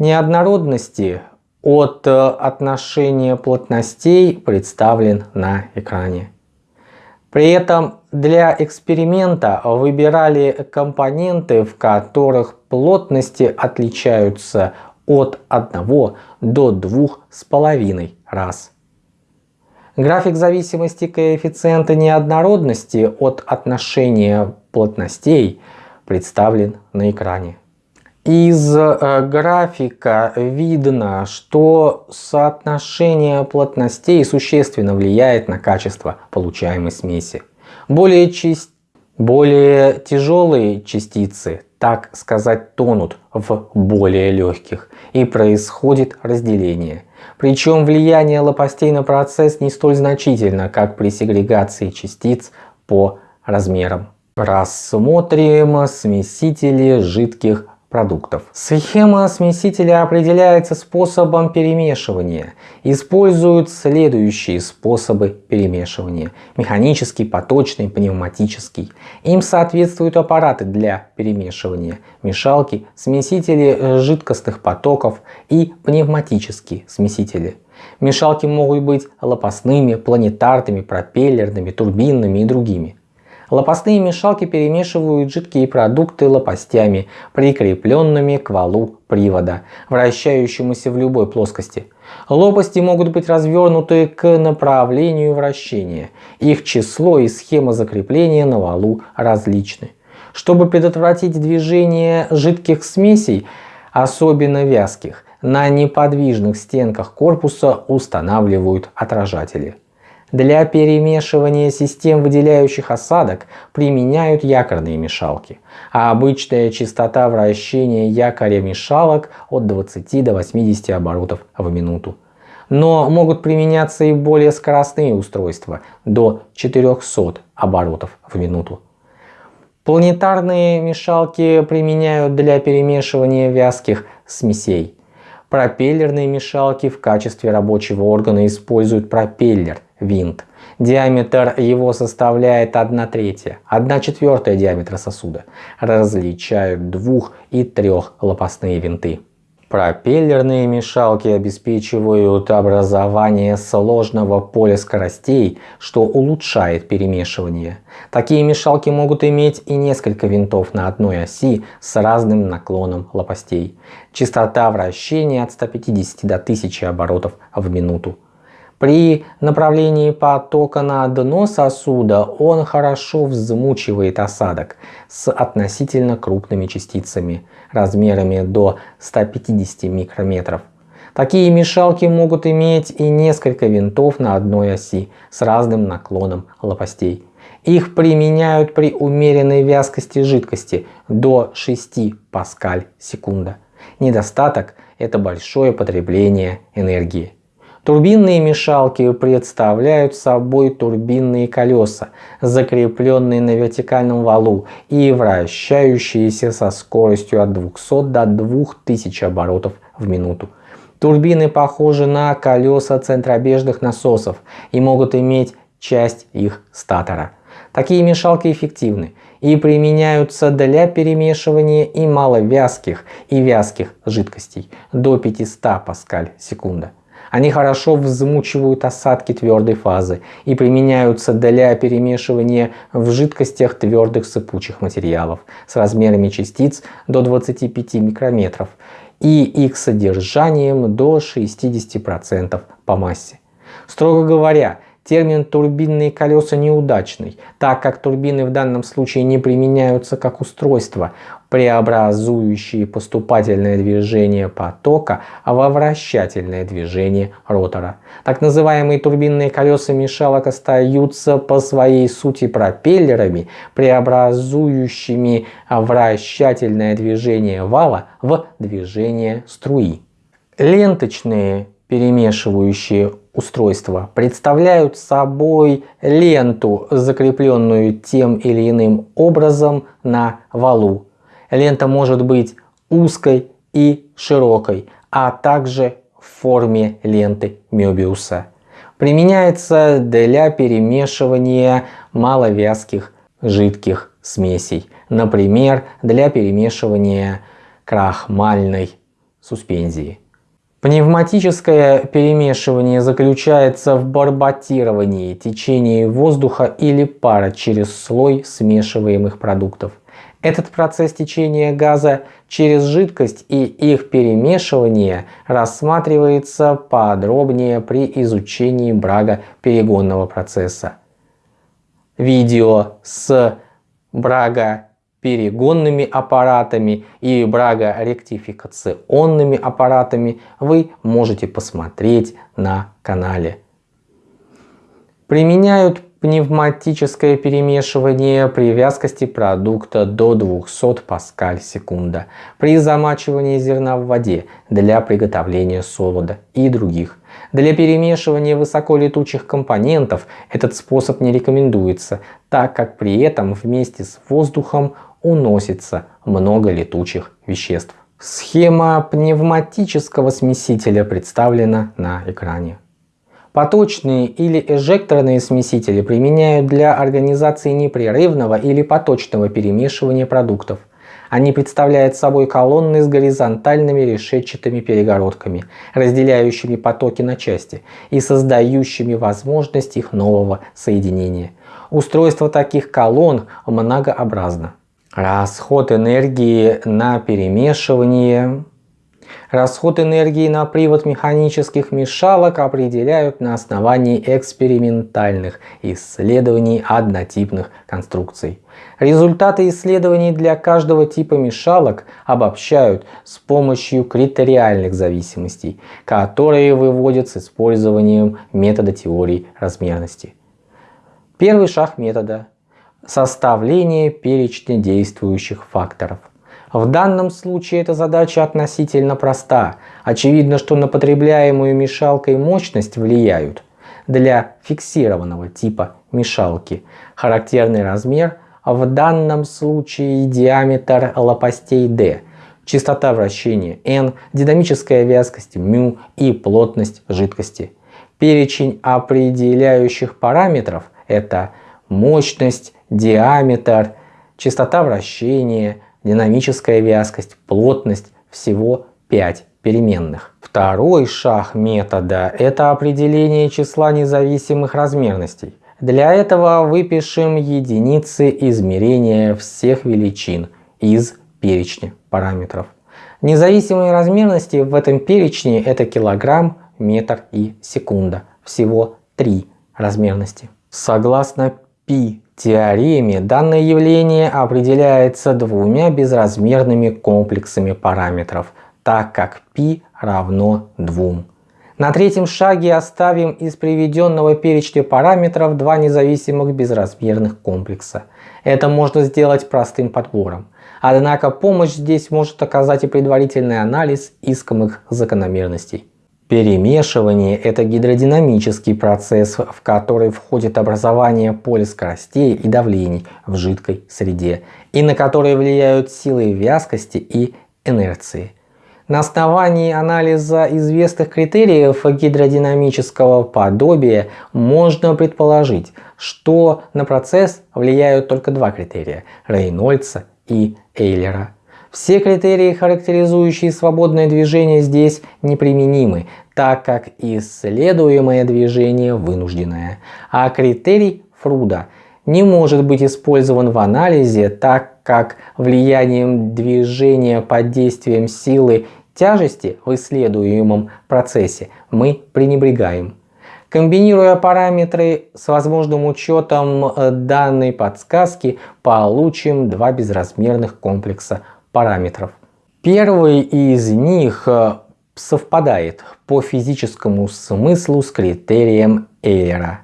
неоднородности от отношения плотностей представлен на экране. При этом для эксперимента выбирали компоненты, в которых плотности отличаются от 1 до 2,5 раз. График зависимости коэффициента неоднородности от отношения плотностей представлен на экране. Из э, графика видно, что соотношение плотностей существенно влияет на качество получаемой смеси. Более, чист... более тяжелые частицы, так сказать, тонут в более легких и происходит разделение. Причем влияние лопастей на процесс не столь значительно, как при сегрегации частиц по размерам. Рассмотрим смесители жидких продуктов. Схема смесителя определяется способом перемешивания. Используют следующие способы перемешивания. Механический, поточный, пневматический. Им соответствуют аппараты для перемешивания. Мешалки, смесители жидкостных потоков и пневматические смесители. Мешалки могут быть лопастными, планетарными, пропеллерными, турбинными и другими. Лопастные мешалки перемешивают жидкие продукты лопастями, прикрепленными к валу привода, вращающемуся в любой плоскости. Лопасти могут быть развернуты к направлению вращения. Их число и схема закрепления на валу различны. Чтобы предотвратить движение жидких смесей, особенно вязких, на неподвижных стенках корпуса устанавливают отражатели. Для перемешивания систем, выделяющих осадок, применяют якорные мешалки, а обычная частота вращения якоря мешалок от 20 до 80 оборотов в минуту. Но могут применяться и более скоростные устройства до 400 оборотов в минуту. Планетарные мешалки применяют для перемешивания вязких смесей. Пропеллерные мешалки в качестве рабочего органа используют пропеллер, винт. Диаметр его составляет 1 третья, 1 четвертая диаметра сосуда. Различают двух- и трехлопастные винты. Пропеллерные мешалки обеспечивают образование сложного поля скоростей, что улучшает перемешивание. Такие мешалки могут иметь и несколько винтов на одной оси с разным наклоном лопастей. Частота вращения от 150 до 1000 оборотов в минуту. При направлении потока на дно сосуда он хорошо взмучивает осадок с относительно крупными частицами размерами до 150 микрометров. Такие мешалки могут иметь и несколько винтов на одной оси с разным наклоном лопастей. Их применяют при умеренной вязкости жидкости до 6 паскаль секунда. Недостаток – это большое потребление энергии. Турбинные мешалки представляют собой турбинные колеса, закрепленные на вертикальном валу и вращающиеся со скоростью от 200 до 2000 оборотов в минуту. Турбины похожи на колеса центробежных насосов и могут иметь часть их статора. Такие мешалки эффективны и применяются для перемешивания и маловязких и вязких жидкостей до 500 паскаль секунда. Они хорошо взмучивают осадки твердой фазы и применяются для перемешивания в жидкостях твердых сыпучих материалов с размерами частиц до 25 микрометров и их содержанием до 60% по массе. Строго говоря, термин «турбинные колеса» неудачный, так как турбины в данном случае не применяются как устройство, преобразующие поступательное движение потока во вращательное движение ротора. Так называемые турбинные колеса мешалок остаются по своей сути пропеллерами, преобразующими вращательное движение вала в движение струи. Ленточные перемешивающие устройства представляют собой ленту, закрепленную тем или иным образом на валу. Лента может быть узкой и широкой, а также в форме ленты Мёбиуса. Применяется для перемешивания маловязких жидких смесей, например, для перемешивания крахмальной суспензии. Пневматическое перемешивание заключается в барботировании течения воздуха или пара через слой смешиваемых продуктов. Этот процесс течения газа через жидкость и их перемешивание рассматривается подробнее при изучении брага перегонного процесса. Видео с брага перегонными аппаратами и брагоректификационными аппаратами вы можете посмотреть на канале. Применяют пневматическое перемешивание при вязкости продукта до 200 паскаль секунда, при замачивании зерна в воде для приготовления солода и других. Для перемешивания высоколетучих компонентов этот способ не рекомендуется, так как при этом вместе с воздухом уносится много летучих веществ. Схема пневматического смесителя представлена на экране. Поточные или эжекторные смесители применяют для организации непрерывного или поточного перемешивания продуктов. Они представляют собой колонны с горизонтальными решетчатыми перегородками, разделяющими потоки на части и создающими возможность их нового соединения. Устройство таких колонн многообразно. Расход энергии на перемешивание. Расход энергии на привод механических мешалок определяют на основании экспериментальных исследований однотипных конструкций. Результаты исследований для каждого типа мешалок обобщают с помощью критериальных зависимостей, которые выводят с использованием метода теории размерности. Первый шаг метода составление перечня действующих факторов. В данном случае эта задача относительно проста. Очевидно, что на потребляемую мешалкой мощность влияют для фиксированного типа мешалки характерный размер, в данном случае диаметр лопастей D, частота вращения n, динамическая вязкость μ и плотность жидкости. Перечень определяющих параметров это мощность, диаметр, частота вращения, динамическая вязкость, плотность, всего 5 переменных. Второй шаг метода – это определение числа независимых размерностей. Для этого выпишем единицы измерения всех величин из перечня параметров. Независимые размерности в этом перечне это килограмм, метр и секунда. Всего три размерности. Согласно π теореме данное явление определяется двумя безразмерными комплексами параметров, так как π равно 2. На третьем шаге оставим из приведенного перечня параметров два независимых безразмерных комплекса. Это можно сделать простым подбором. Однако помощь здесь может оказать и предварительный анализ искомых закономерностей. Перемешивание – это гидродинамический процесс, в который входит образование поля скоростей и давлений в жидкой среде, и на который влияют силы вязкости и инерции. На основании анализа известных критериев гидродинамического подобия можно предположить, что на процесс влияют только два критерия – Рейнольдса и Эйлера. Все критерии, характеризующие свободное движение здесь неприменимы, так как исследуемое движение вынужденное. А критерий Фруда не может быть использован в анализе, так как влиянием движения под действием силы тяжести в исследуемом процессе мы пренебрегаем. Комбинируя параметры с возможным учетом э, данной подсказки, получим два безразмерных комплекса параметров. Первый из них э, совпадает по физическому смыслу с критерием Эйлера.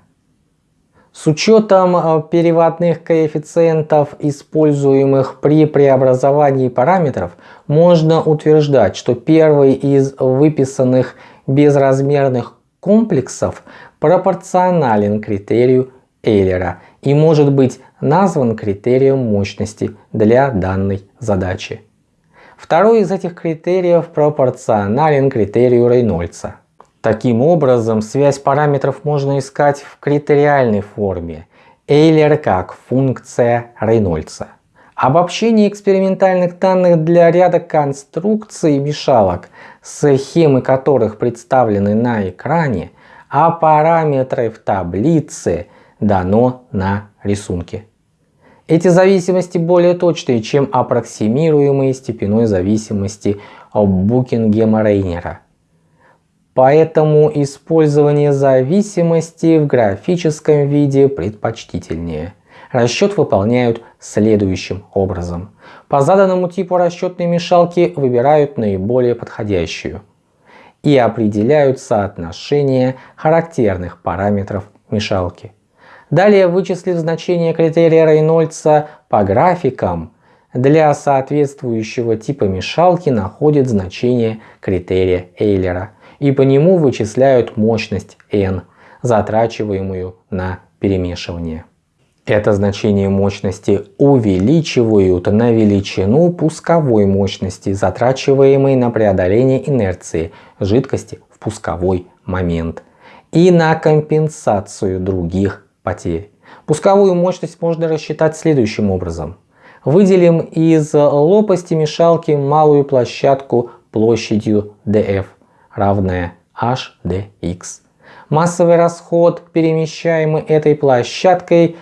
С учетом э, переводных коэффициентов, используемых при преобразовании параметров, можно утверждать, что первый из выписанных безразмерных комплексов пропорционален критерию Эйлера и может быть назван критерием мощности для данной задачи. Второй из этих критериев пропорционален критерию Рейнольдса. Таким образом, связь параметров можно искать в критериальной форме. Эйлер как функция Рейнольдса. Обобщение экспериментальных данных для ряда конструкций мешалок, схемы которых представлены на экране, а параметры в таблице дано на рисунке. Эти зависимости более точные, чем аппроксимируемые степенной зависимости Букингема-Рейнера. Поэтому использование зависимости в графическом виде предпочтительнее. Расчет выполняют следующим образом. По заданному типу расчетной мешалки выбирают наиболее подходящую и определяют соотношение характерных параметров мешалки. Далее, вычислив значение критерия Рейнольдса по графикам, для соответствующего типа мешалки находит значение критерия Эйлера и по нему вычисляют мощность n, затрачиваемую на перемешивание. Это значение мощности увеличивают на величину пусковой мощности, затрачиваемой на преодоление инерции жидкости в пусковой момент и на компенсацию других потерь. Пусковую мощность можно рассчитать следующим образом. Выделим из лопасти мешалки малую площадку площадью df равная HDX. Массовый расход, перемещаемый этой площадкой,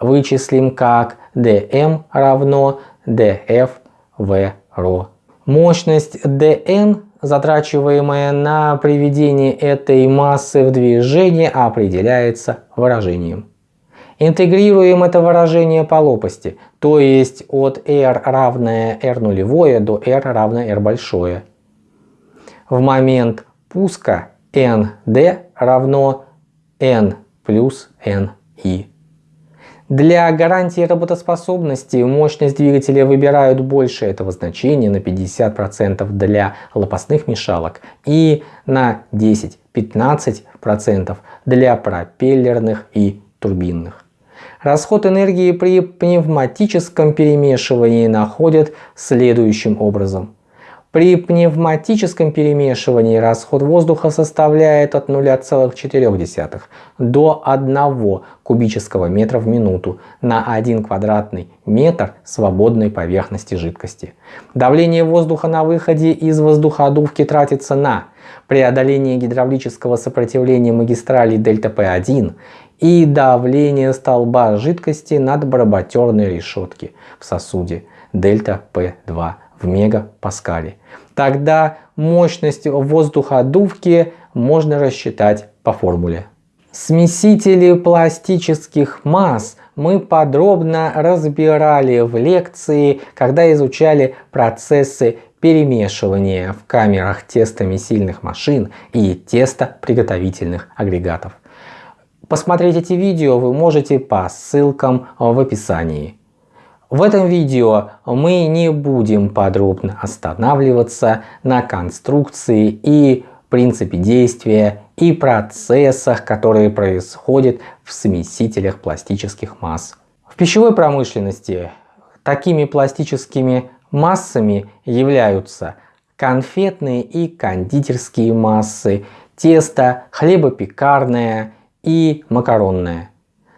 вычислим как dm равно df v ρ. Мощность dn, затрачиваемая на приведение этой массы в движение, определяется выражением. Интегрируем это выражение по лопасти, то есть от r равное r нулевое до r равное r большое в момент пуска nd равно n плюс ni. Для гарантии работоспособности мощность двигателя выбирают больше этого значения на 50% для лопастных мешалок и на 10-15% для пропеллерных и турбинных. Расход энергии при пневматическом перемешивании находят следующим образом. При пневматическом перемешивании расход воздуха составляет от 0,4 до 1 кубического метра в минуту на 1 квадратный метр свободной поверхности жидкости. Давление воздуха на выходе из воздуходувки тратится на преодоление гидравлического сопротивления магистралей ΔП1 и давление столба жидкости над бароботерной решетки в сосуде ΔП2 в мегапаскале. Тогда мощность воздуходувки можно рассчитать по формуле. Смесители пластических масс мы подробно разбирали в лекции, когда изучали процессы перемешивания в камерах тестомесильных машин и тестоприготовительных агрегатов. Посмотреть эти видео вы можете по ссылкам в описании. В этом видео мы не будем подробно останавливаться на конструкции и принципе действия и процессах, которые происходят в смесителях пластических масс. В пищевой промышленности такими пластическими массами являются конфетные и кондитерские массы, тесто, хлебопекарное и макаронное.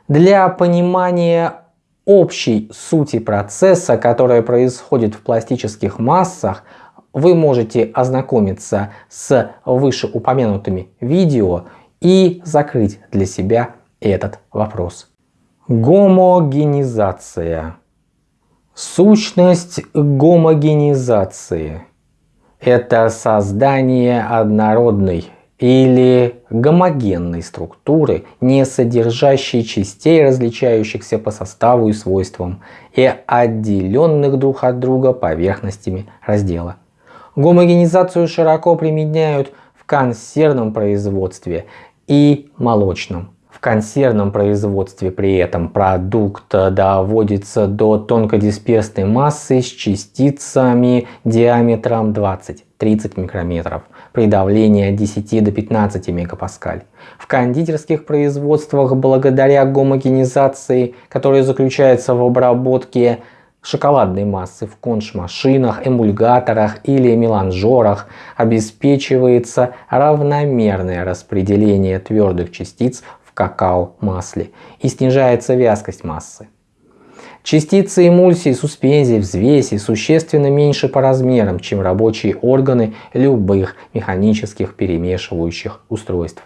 Для понимания общей сути процесса, которая происходит в пластических массах, вы можете ознакомиться с вышеупомянутыми видео и закрыть для себя этот вопрос. Гомогенизация. Сущность гомогенизации – это создание однородной или гомогенной структуры, не содержащей частей, различающихся по составу и свойствам, и отделенных друг от друга поверхностями раздела. Гомогенизацию широко применяют в консервном производстве и молочном. В консервном производстве при этом продукт доводится до тонкодисперсной массы с частицами диаметром 20-30 микрометров при давлении от 10 до 15 мегапаскаль. В кондитерских производствах благодаря гомогенизации, которая заключается в обработке шоколадной массы в конш-машинах, эмульгаторах или меланжерах обеспечивается равномерное распределение твердых частиц в какао-масле и снижается вязкость массы. Частицы эмульсии, суспензий, взвеси существенно меньше по размерам, чем рабочие органы любых механических перемешивающих устройств.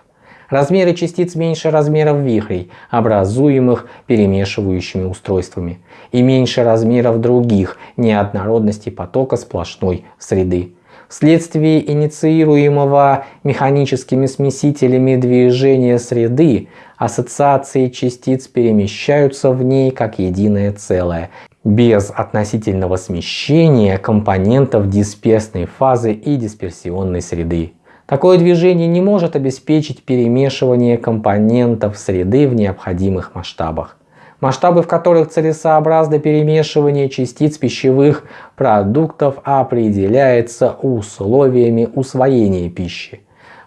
Размеры частиц меньше размеров вихрей, образуемых перемешивающими устройствами, и меньше размеров других неоднородностей потока сплошной среды. Вследствие инициируемого механическими смесителями движения среды, ассоциации частиц перемещаются в ней как единое целое, без относительного смещения компонентов дисперсной фазы и дисперсионной среды. Такое движение не может обеспечить перемешивание компонентов среды в необходимых масштабах. Масштабы, в которых целесообразно перемешивание частиц пищевых продуктов определяется условиями усвоения пищи.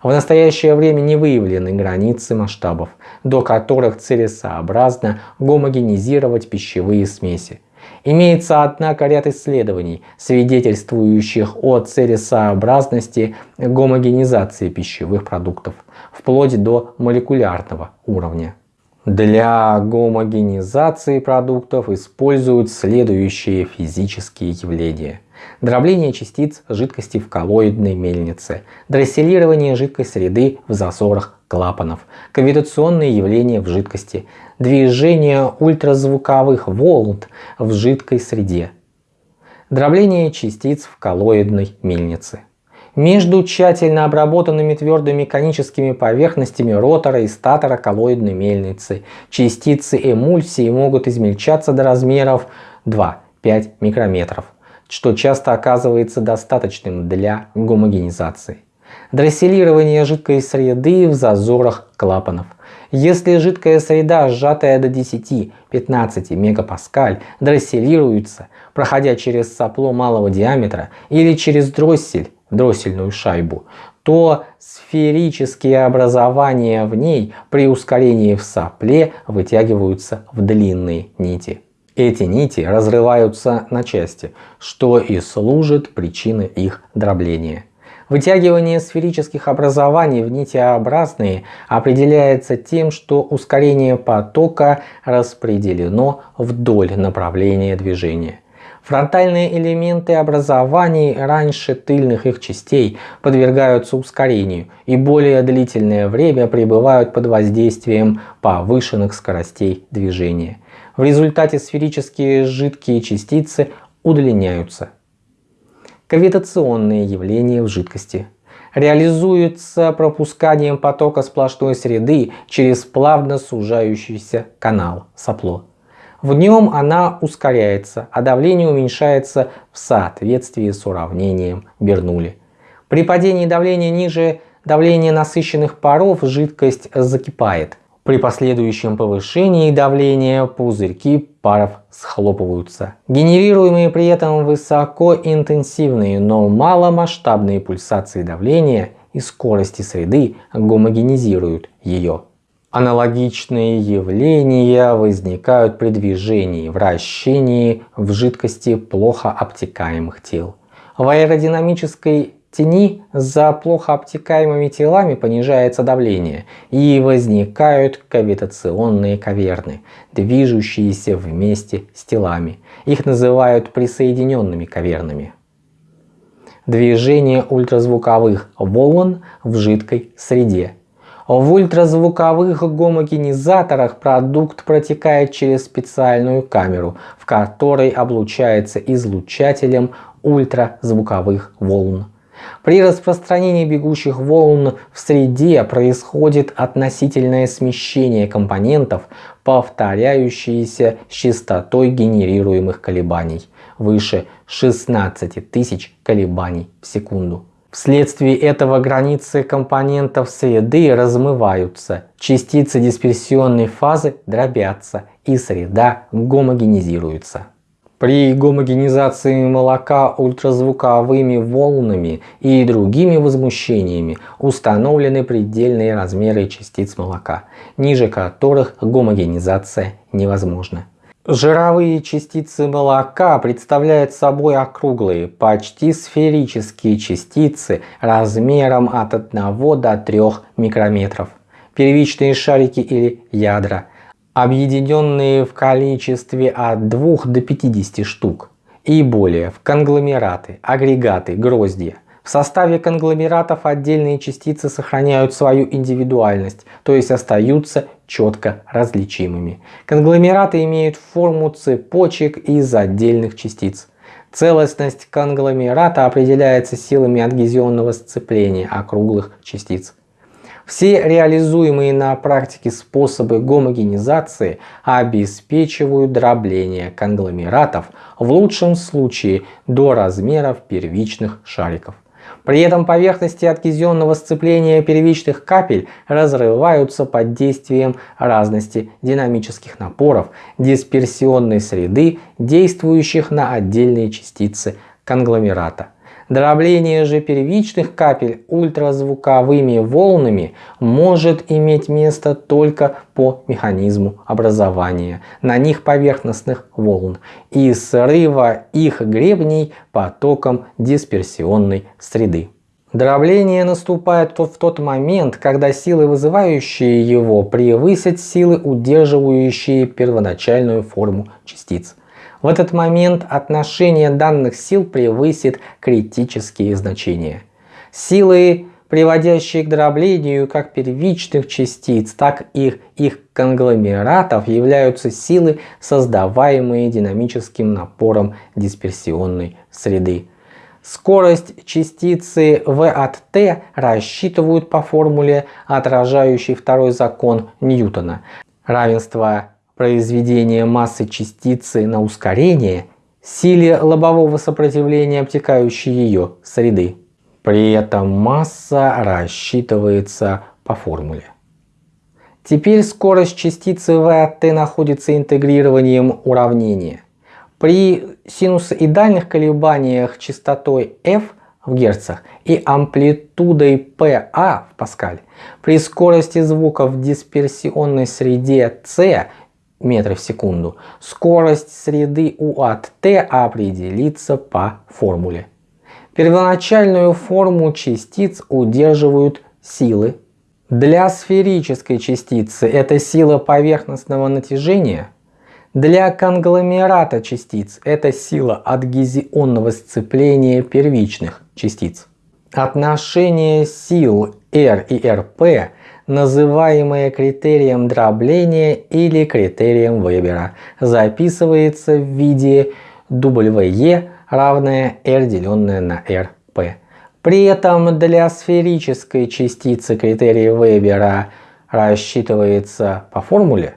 В настоящее время не выявлены границы масштабов, до которых целесообразно гомогенизировать пищевые смеси. Имеется, однако, ряд исследований, свидетельствующих о целесообразности гомогенизации пищевых продуктов, вплоть до молекулярного уровня. Для гомогенизации продуктов используют следующие физические явления. Дробление частиц жидкости в коллоидной мельнице, дросселирование жидкой среды в засорах клапанов, кавитационные явления в жидкости, движение ультразвуковых волн в жидкой среде, дробление частиц в коллоидной мельнице. Между тщательно обработанными твердыми коническими поверхностями ротора и статора коллоидной мельницы частицы эмульсии могут измельчаться до размеров 2-5 микрометров, что часто оказывается достаточным для гомогенизации дросселирование жидкой среды в зазорах клапанов. Если жидкая среда, сжатая до 10-15 мегапаскаль, дросселируется, проходя через сопло малого диаметра или через дроссель, дроссельную шайбу, то сферические образования в ней при ускорении в сопле вытягиваются в длинные нити. Эти нити разрываются на части, что и служит причиной их дробления. Вытягивание сферических образований в нитеобразные определяется тем, что ускорение потока распределено вдоль направления движения. Фронтальные элементы образований раньше тыльных их частей подвергаются ускорению и более длительное время пребывают под воздействием повышенных скоростей движения. В результате сферические жидкие частицы удлиняются кавитационные явления в жидкости. Реализуется пропусканием потока сплошной среды через плавно сужающийся канал сопло. В нем она ускоряется, а давление уменьшается в соответствии с уравнением Бернули. При падении давления ниже давления насыщенных паров жидкость закипает. При последующем повышении давления пузырьки паров схлопываются. Генерируемые при этом высокоинтенсивные, но маломасштабные пульсации давления и скорости среды гомогенизируют ее. Аналогичные явления возникают при движении, вращении в жидкости плохо обтекаемых тел. В аэродинамической тени за плохо обтекаемыми телами понижается давление и возникают кавитационные каверны, движущиеся вместе с телами. Их называют присоединенными кавернами. Движение ультразвуковых волн в жидкой среде. В ультразвуковых гомогенизаторах продукт протекает через специальную камеру, в которой облучается излучателем ультразвуковых волн. При распространении бегущих волн в среде происходит относительное смещение компонентов, повторяющиеся с частотой генерируемых колебаний выше 16 тысяч колебаний в секунду. Вследствие этого границы компонентов среды размываются, частицы дисперсионной фазы дробятся и среда гомогенизируется. При гомогенизации молока ультразвуковыми волнами и другими возмущениями установлены предельные размеры частиц молока, ниже которых гомогенизация невозможна. Жировые частицы молока представляют собой округлые, почти сферические частицы размером от 1 до 3 микрометров. Первичные шарики или ядра объединенные в количестве от 2 до 50 штук и более в конгломераты, агрегаты, гроздья. В составе конгломератов отдельные частицы сохраняют свою индивидуальность, то есть остаются четко различимыми. Конгломераты имеют форму цепочек из отдельных частиц. Целостность конгломерата определяется силами адгезионного сцепления округлых частиц. Все реализуемые на практике способы гомогенизации обеспечивают дробление конгломератов в лучшем случае до размеров первичных шариков. При этом поверхности адгезионного сцепления первичных капель разрываются под действием разности динамических напоров дисперсионной среды, действующих на отдельные частицы конгломерата. Дробление же первичных капель ультразвуковыми волнами может иметь место только по механизму образования на них поверхностных волн и срыва их гребней потоком дисперсионной среды. Дробление наступает в тот момент, когда силы, вызывающие его, превысят силы, удерживающие первоначальную форму частиц. В этот момент отношение данных сил превысит критические значения. Силы, приводящие к дроблению как первичных частиц, так и их конгломератов, являются силы, создаваемые динамическим напором дисперсионной среды. Скорость частицы V от t рассчитывают по формуле, отражающей второй закон Ньютона. Равенство произведения массы частицы на ускорение силе лобового сопротивления обтекающей ее среды. При этом масса рассчитывается по формуле. Теперь скорость частицы v от t находится интегрированием уравнения. При синусоидальных колебаниях частотой f в герцах и амплитудой PA в паскаль, при скорости звука в дисперсионной среде c метров в секунду, скорость среды U от t определится по формуле. Первоначальную форму частиц удерживают силы. Для сферической частицы это сила поверхностного натяжения. Для конгломерата частиц это сила адгезионного сцепления первичных частиц. Отношение сил R и RP называемое критерием дробления или критерием Вебера, записывается в виде WE равное R деленное на RP. При этом для сферической частицы критерий Вебера рассчитывается по формуле,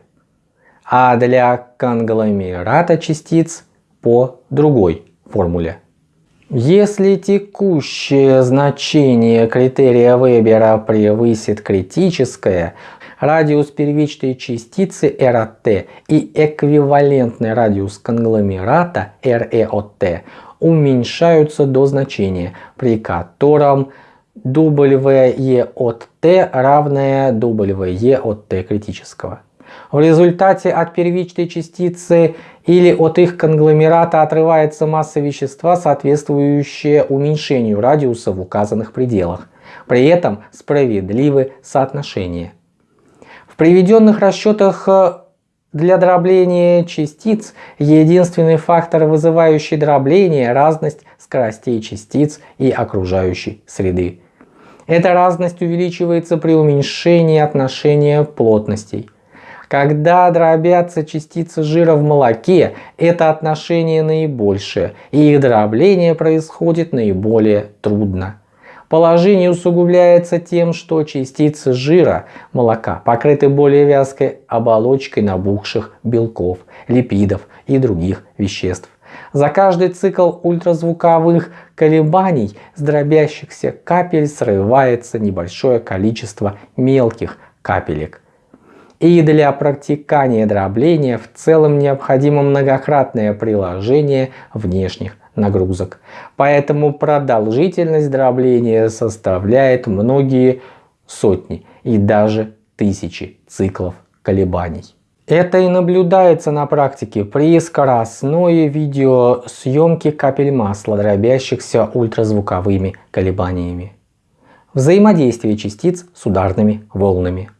а для конгломерата частиц по другой формуле. Если текущее значение критерия Вебера превысит критическое, радиус первичной частицы R от t и эквивалентный радиус конгломерата RE от t уменьшаются до значения, при котором WE от t равное WE от t критического. В результате от первичной частицы или от их конгломерата отрывается масса вещества, соответствующая уменьшению радиуса в указанных пределах. При этом справедливы соотношения. В приведенных расчетах э, для дробления частиц единственный фактор, вызывающий дробление – разность скоростей частиц и окружающей среды. Эта разность увеличивается при уменьшении отношения плотностей. Когда дробятся частицы жира в молоке, это отношение наибольшее, и их дробление происходит наиболее трудно. Положение усугубляется тем, что частицы жира молока покрыты более вязкой оболочкой набухших белков, липидов и других веществ. За каждый цикл ультразвуковых колебаний с дробящихся капель срывается небольшое количество мелких капелек. И для практикания дробления в целом необходимо многократное приложение внешних нагрузок. Поэтому продолжительность дробления составляет многие сотни и даже тысячи циклов колебаний. Это и наблюдается на практике при скоростной видеосъемке капель масла, дробящихся ультразвуковыми колебаниями. Взаимодействие частиц с ударными волнами.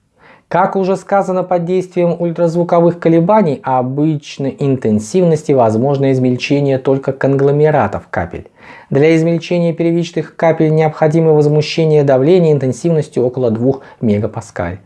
Как уже сказано, под действием ультразвуковых колебаний обычной интенсивности возможно измельчение только конгломератов капель. Для измельчения первичных капель необходимо возмущение давления интенсивностью около 2 мегапаскаль.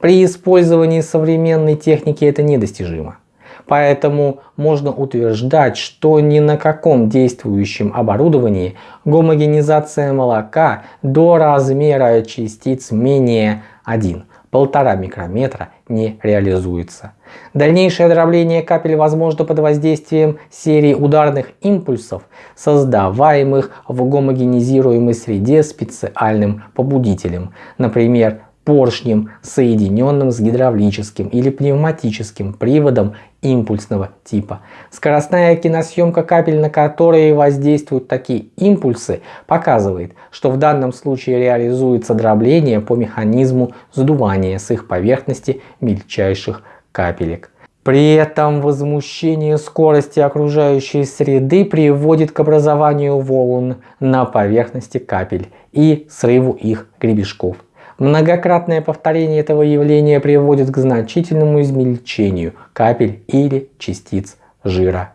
При использовании современной техники это недостижимо. Поэтому можно утверждать, что ни на каком действующем оборудовании гомогенизация молока до размера частиц менее 1 полтора микрометра не реализуется. Дальнейшее дробление капель возможно под воздействием серии ударных импульсов, создаваемых в гомогенизируемой среде специальным побудителем, например, поршнем, соединенным с гидравлическим или пневматическим приводом импульсного типа. Скоростная киносъемка капель, на которые воздействуют такие импульсы, показывает, что в данном случае реализуется дробление по механизму сдувания с их поверхности мельчайших капелек. При этом возмущение скорости окружающей среды приводит к образованию волн на поверхности капель и срыву их гребешков. Многократное повторение этого явления приводит к значительному измельчению капель или частиц жира.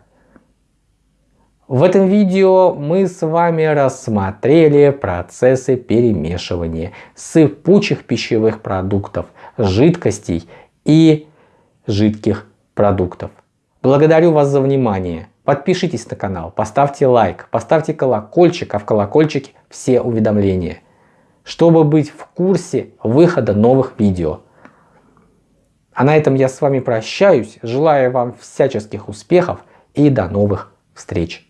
В этом видео мы с вами рассмотрели процессы перемешивания сыпучих пищевых продуктов, жидкостей и жидких продуктов. Благодарю вас за внимание. Подпишитесь на канал, поставьте лайк, поставьте колокольчик, а в колокольчике все уведомления чтобы быть в курсе выхода новых видео. А на этом я с вами прощаюсь, желаю вам всяческих успехов и до новых встреч.